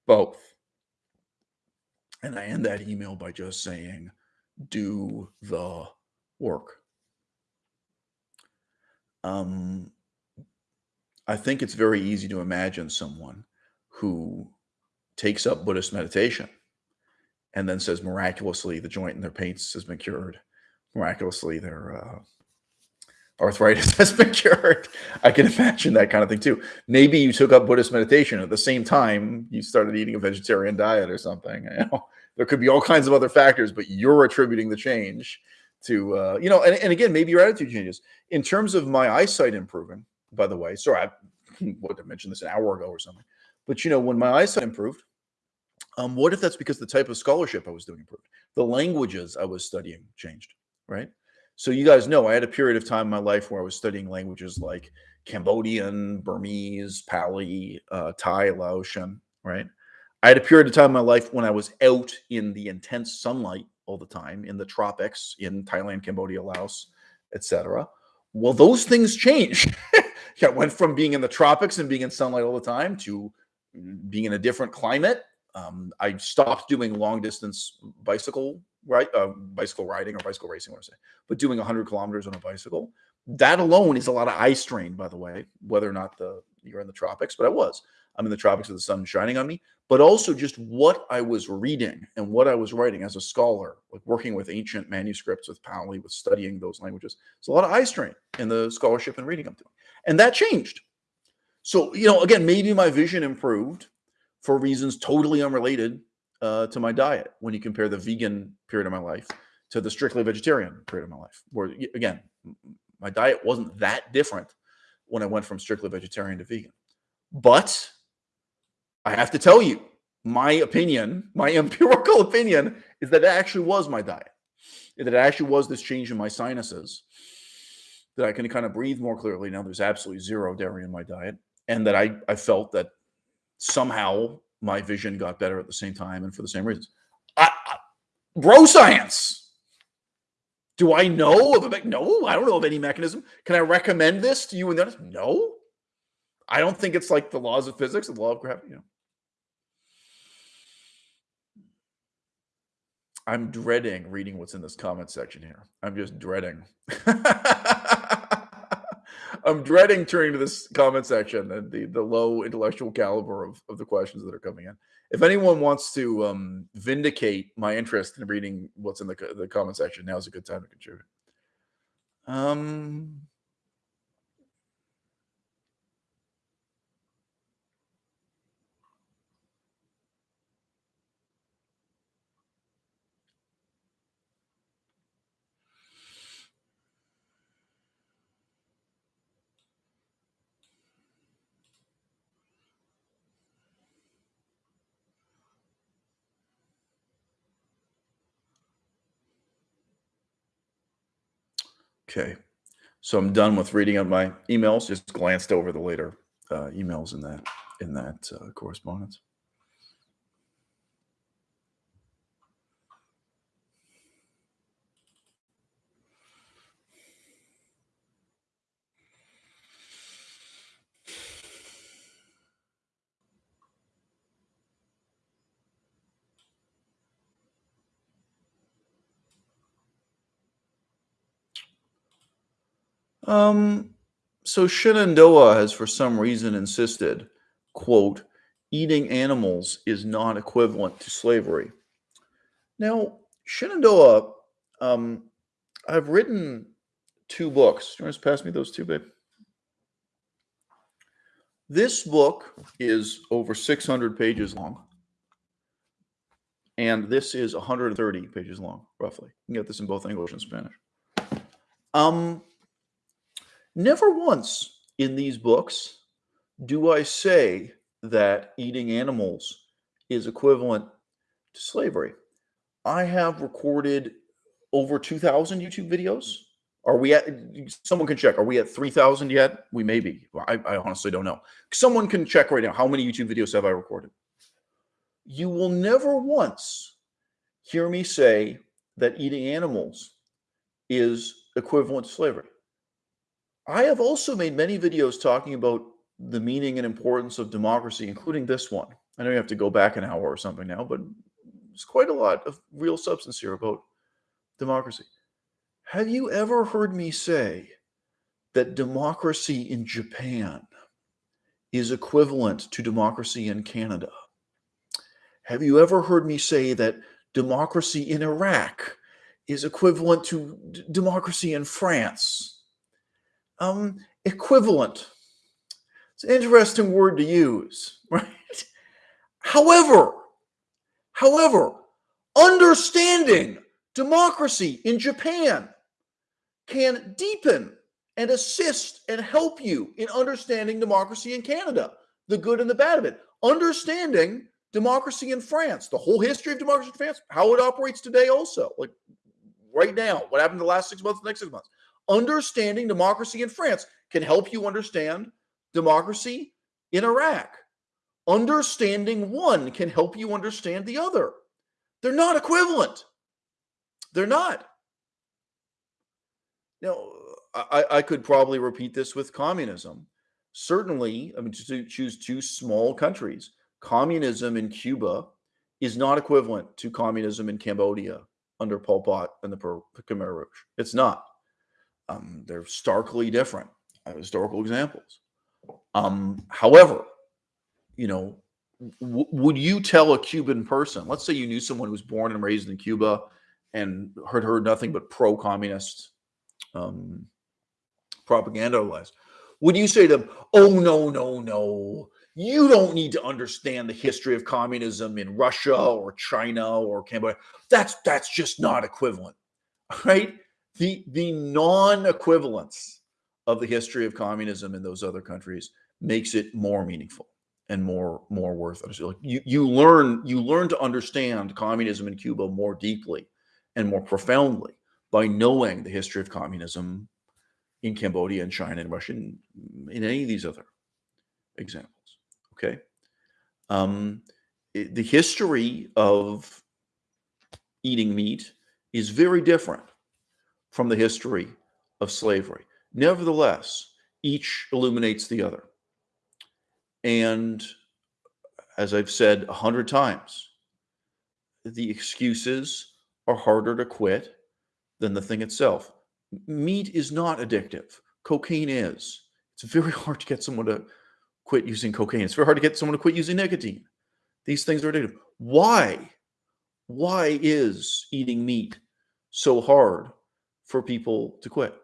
S1: both. And I end that email by just saying, do the work. Um, I think it's very easy to imagine someone who takes up Buddhist meditation and then says miraculously the joint in their paints has been cured. Miraculously, their uh, arthritis has been cured. I can imagine that kind of thing too. Maybe you took up Buddhist meditation at the same time you started eating a vegetarian diet or something. You know, there could be all kinds of other factors, but you're attributing the change to uh, you know. And, and again, maybe your attitude changes in terms of my eyesight improving. By the way, sorry, I would have mentioned this an hour ago or something. But you know, when my eyesight improved, um, what if that's because the type of scholarship I was doing improved? The languages I was studying changed, right? So you guys know I had a period of time in my life where I was studying languages like Cambodian, Burmese, Pali, uh, Thai, Laotian, right? I had a period of time in my life when I was out in the intense sunlight all the time in the tropics in Thailand, Cambodia, Laos, etc. Well, those things change. I went from being in the tropics and being in sunlight all the time to being in a different climate. Um, I stopped doing long distance bicycle right uh, bicycle riding or bicycle racing, I say, but doing 100 kilometers on a bicycle. That alone is a lot of eye strain, by the way, whether or not the you're in the tropics, but I was. I'm in the tropics with the sun shining on me, but also just what I was reading and what I was writing as a scholar, like working with ancient manuscripts with Pali, with studying those languages. It's a lot of eye strain in the scholarship and reading I'm doing. And that changed. So, you know, again, maybe my vision improved for reasons totally unrelated uh, to my diet when you compare the vegan period of my life to the strictly vegetarian period of my life. Where, again, my diet wasn't that different when I went from strictly vegetarian to vegan. But I have to tell you, my opinion, my empirical opinion, is that it actually was my diet. That it actually was this change in my sinuses that I can kind of breathe more clearly. Now there's absolutely zero dairy in my diet. And that I, I felt that somehow my vision got better at the same time and for the same reasons. I, I, bro science. Do I know of a no? I don't know of any mechanism. Can I recommend this to you and others? No. I don't think it's like the laws of physics, the law of gravity. You know. I'm dreading reading what's in this comment section here. I'm just dreading. I'm dreading turning to this comment section and the, the low intellectual caliber of, of the questions that are coming in. If anyone wants to um, vindicate my interest in reading what's in the, the comment section, now is a good time to contribute. Um, Okay. So I'm done with reading out my emails. Just glanced over the later uh, emails in that in that uh, correspondence. Um, so Shenandoah has for some reason insisted, quote, eating animals is not equivalent to slavery. Now, Shenandoah, um, I've written two books. Do you want to pass me those two, babe? This book is over 600 pages long. And this is 130 pages long, roughly. You can get this in both English and Spanish. Um, Never once in these books do I say that eating animals is equivalent to slavery. I have recorded over 2,000 YouTube videos Are we at? Someone can check. Are we at three thousand yet? We may be. I, I honestly don't know. Someone can check right now. How many YouTube videos have I recorded? You will never once hear me say that eating animals is equivalent to slavery. I have also made many videos talking about the meaning and importance of democracy, including this one. I know you have to go back an hour or something now, but it's quite a lot of real substance here about democracy. Have you ever heard me say that democracy in Japan is equivalent to democracy in Canada? Have you ever heard me say that democracy in Iraq is equivalent to democracy in France? Um, equivalent. It's an interesting word to use, right? However, however, understanding democracy in Japan can deepen and assist and help you in understanding democracy in Canada, the good and the bad of it. Understanding democracy in France, the whole history of democracy in France, how it operates today, also, like right now, what happened the last six months, the next six months. Understanding democracy in France can help you understand democracy in Iraq. Understanding one can help you understand the other. They're not equivalent. They're not. Now, I, I could probably repeat this with communism. Certainly, I mean, to choose two small countries, communism in Cuba is not equivalent to communism in Cambodia under Pol Pot and the Khmer Rouge. It's not. Um, they're starkly different uh, historical examples. Um, however, you know, would you tell a Cuban person, let's say you knew someone who was born and raised in Cuba and heard heard nothing but pro-communist um, propaganda otherwise. Would you say to them, "Oh no, no, no, you don't need to understand the history of communism in Russia or China or Cambodia. That's that's just not equivalent, right? The the non-equivalence of the history of communism in those other countries makes it more meaningful and more more worth it. Like you you learn you learn to understand communism in Cuba more deeply and more profoundly by knowing the history of communism in Cambodia and China and Russia and in any of these other examples. Okay. Um, the history of eating meat is very different from the history of slavery. Nevertheless, each illuminates the other. And as I've said a hundred times, the excuses are harder to quit than the thing itself. Meat is not addictive. Cocaine is. It's very hard to get someone to quit using cocaine. It's very hard to get someone to quit using nicotine. These things are addictive. Why? Why is eating meat so hard for people to quit?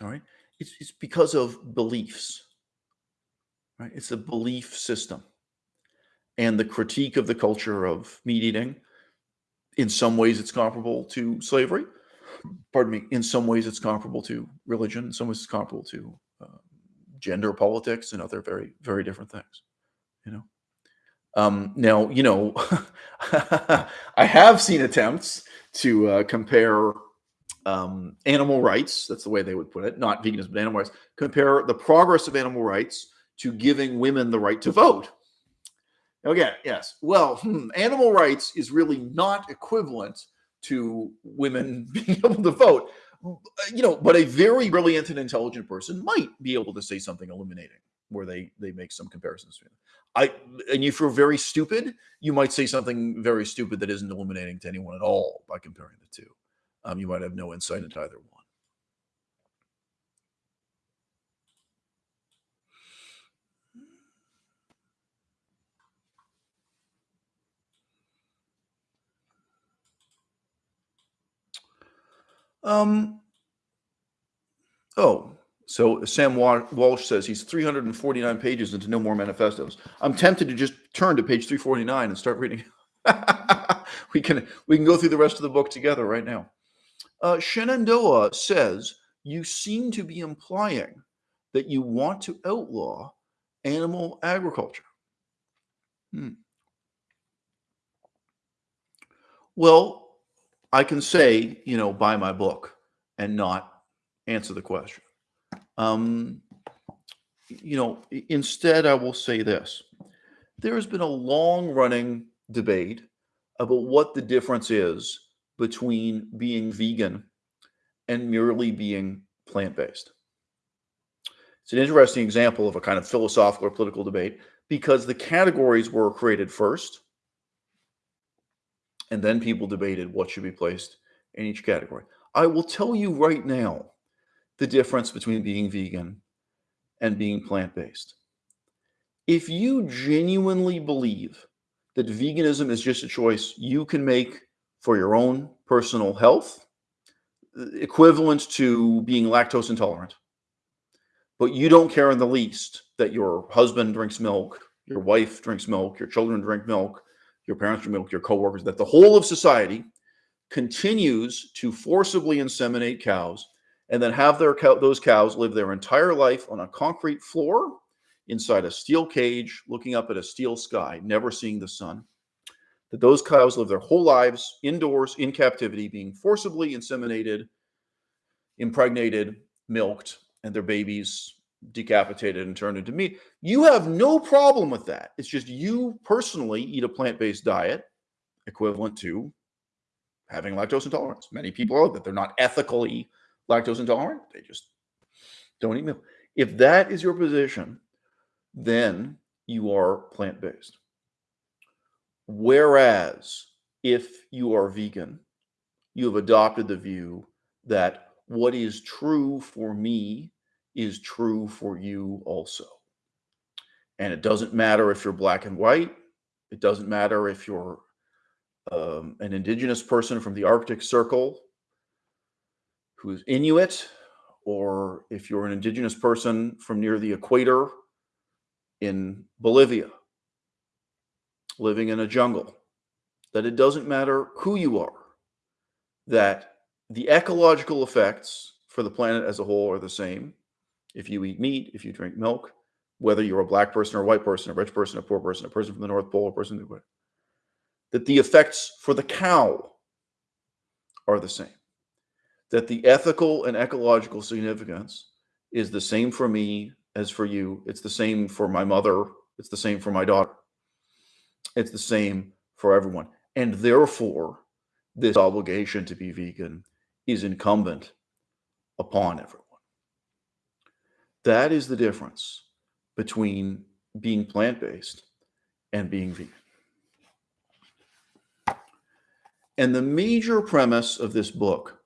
S1: All right. It's, it's because of beliefs, right? It's a belief system. And the critique of the culture of meat eating in some ways it's comparable to slavery. Pardon me. In some ways it's comparable to religion. In some ways it's comparable to uh, gender politics and other very, very different things, you know? Um, now, you know, I have seen attempts to uh, compare um, animal rights, that's the way they would put it, not veganism, but animal rights, compare the progress of animal rights to giving women the right to vote. Okay, yes. Well, hmm, animal rights is really not equivalent to women being able to vote. You know, but a very brilliant and intelligent person might be able to say something illuminating where they they make some comparisons. I and if you're very stupid, you might say something very stupid that isn't illuminating to anyone at all by comparing the two. Um, you might have no insight into either one. Um, oh, so Sam Walsh says he's 349 pages into No More Manifestos. I'm tempted to just turn to page 349 and start reading. we can we can go through the rest of the book together right now. Uh, Shenandoah says you seem to be implying that you want to outlaw animal agriculture. Hmm. Well, I can say, you know, buy my book and not answer the question. Um, you know, instead, I will say this there has been a long running debate about what the difference is between being vegan and merely being plant based. It's an interesting example of a kind of philosophical or political debate because the categories were created first, and then people debated what should be placed in each category. I will tell you right now the difference between being vegan and being plant based. If you genuinely believe that veganism is just a choice you can make for your own personal health, equivalent to being lactose intolerant, but you don't care in the least that your husband drinks milk, your wife drinks milk, your children drink milk, your parents drink milk, your coworkers, that the whole of society continues to forcibly inseminate cows and then have their cow, those cows live their entire life on a concrete floor inside a steel cage looking up at a steel sky never seeing the sun. That those cows live their whole lives indoors in captivity being forcibly inseminated impregnated milked and their babies decapitated and turned into meat. You have no problem with that. It's just you personally eat a plant-based diet equivalent to having lactose intolerance. Many people are that they're not ethically lactose intolerant. They just don't eat milk. If that is your position, then you are plant based. Whereas if you are vegan, you have adopted the view that what is true for me is true for you also. And it doesn't matter if you're black and white. It doesn't matter if you're um, an indigenous person from the Arctic Circle who's Inuit, or if you're an indigenous person from near the equator in Bolivia, living in a jungle, that it doesn't matter who you are, that the ecological effects for the planet as a whole are the same. If you eat meat, if you drink milk, whether you're a black person or a white person, a rich person, a poor person, a person from the North Pole, a person that the effects for the cow are the same that the ethical and ecological significance is the same for me as for you. It's the same for my mother. It's the same for my daughter. It's the same for everyone. And therefore, this obligation to be vegan is incumbent upon everyone. That is the difference between being plant based and being vegan. And the major premise of this book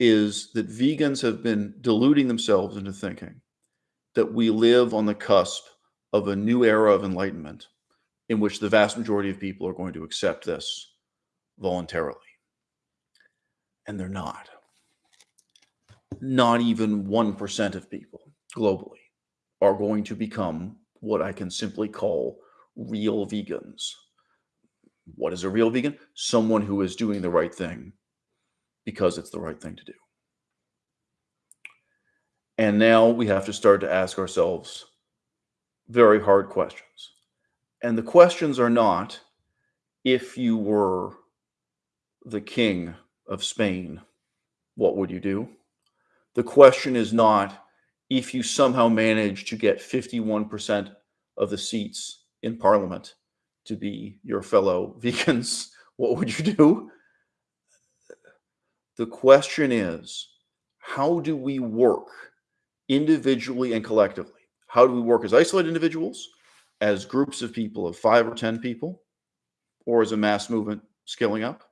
S1: is that vegans have been deluding themselves into thinking that we live on the cusp of a new era of enlightenment in which the vast majority of people are going to accept this voluntarily. And they're not. Not even 1% of people globally are going to become what I can simply call real vegans. What is a real vegan? Someone who is doing the right thing because it's the right thing to do. And now we have to start to ask ourselves very hard questions. And the questions are not if you were the king of Spain, what would you do? The question is not if you somehow managed to get 51% of the seats in parliament to be your fellow vegans, what would you do? The question is, how do we work individually and collectively? How do we work as isolated individuals, as groups of people of five or 10 people, or as a mass movement scaling up?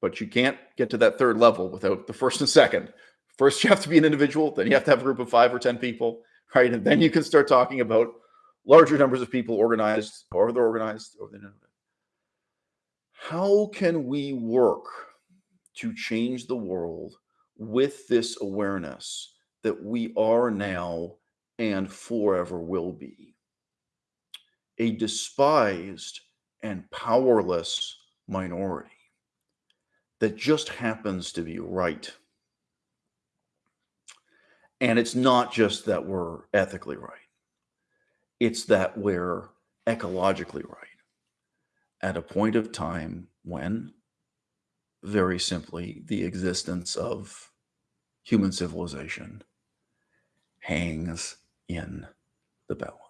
S1: But you can't get to that third level without the first and second. First, you have to be an individual, then you have to have a group of five or 10 people, right? And then you can start talking about larger numbers of people organized, or they're organized, or they How can we work to change the world with this awareness that we are now and forever will be. A despised and powerless minority. That just happens to be right. And it's not just that we're ethically right, it's that we're ecologically right. At a point of time when very simply the existence of human civilization hangs in the balance.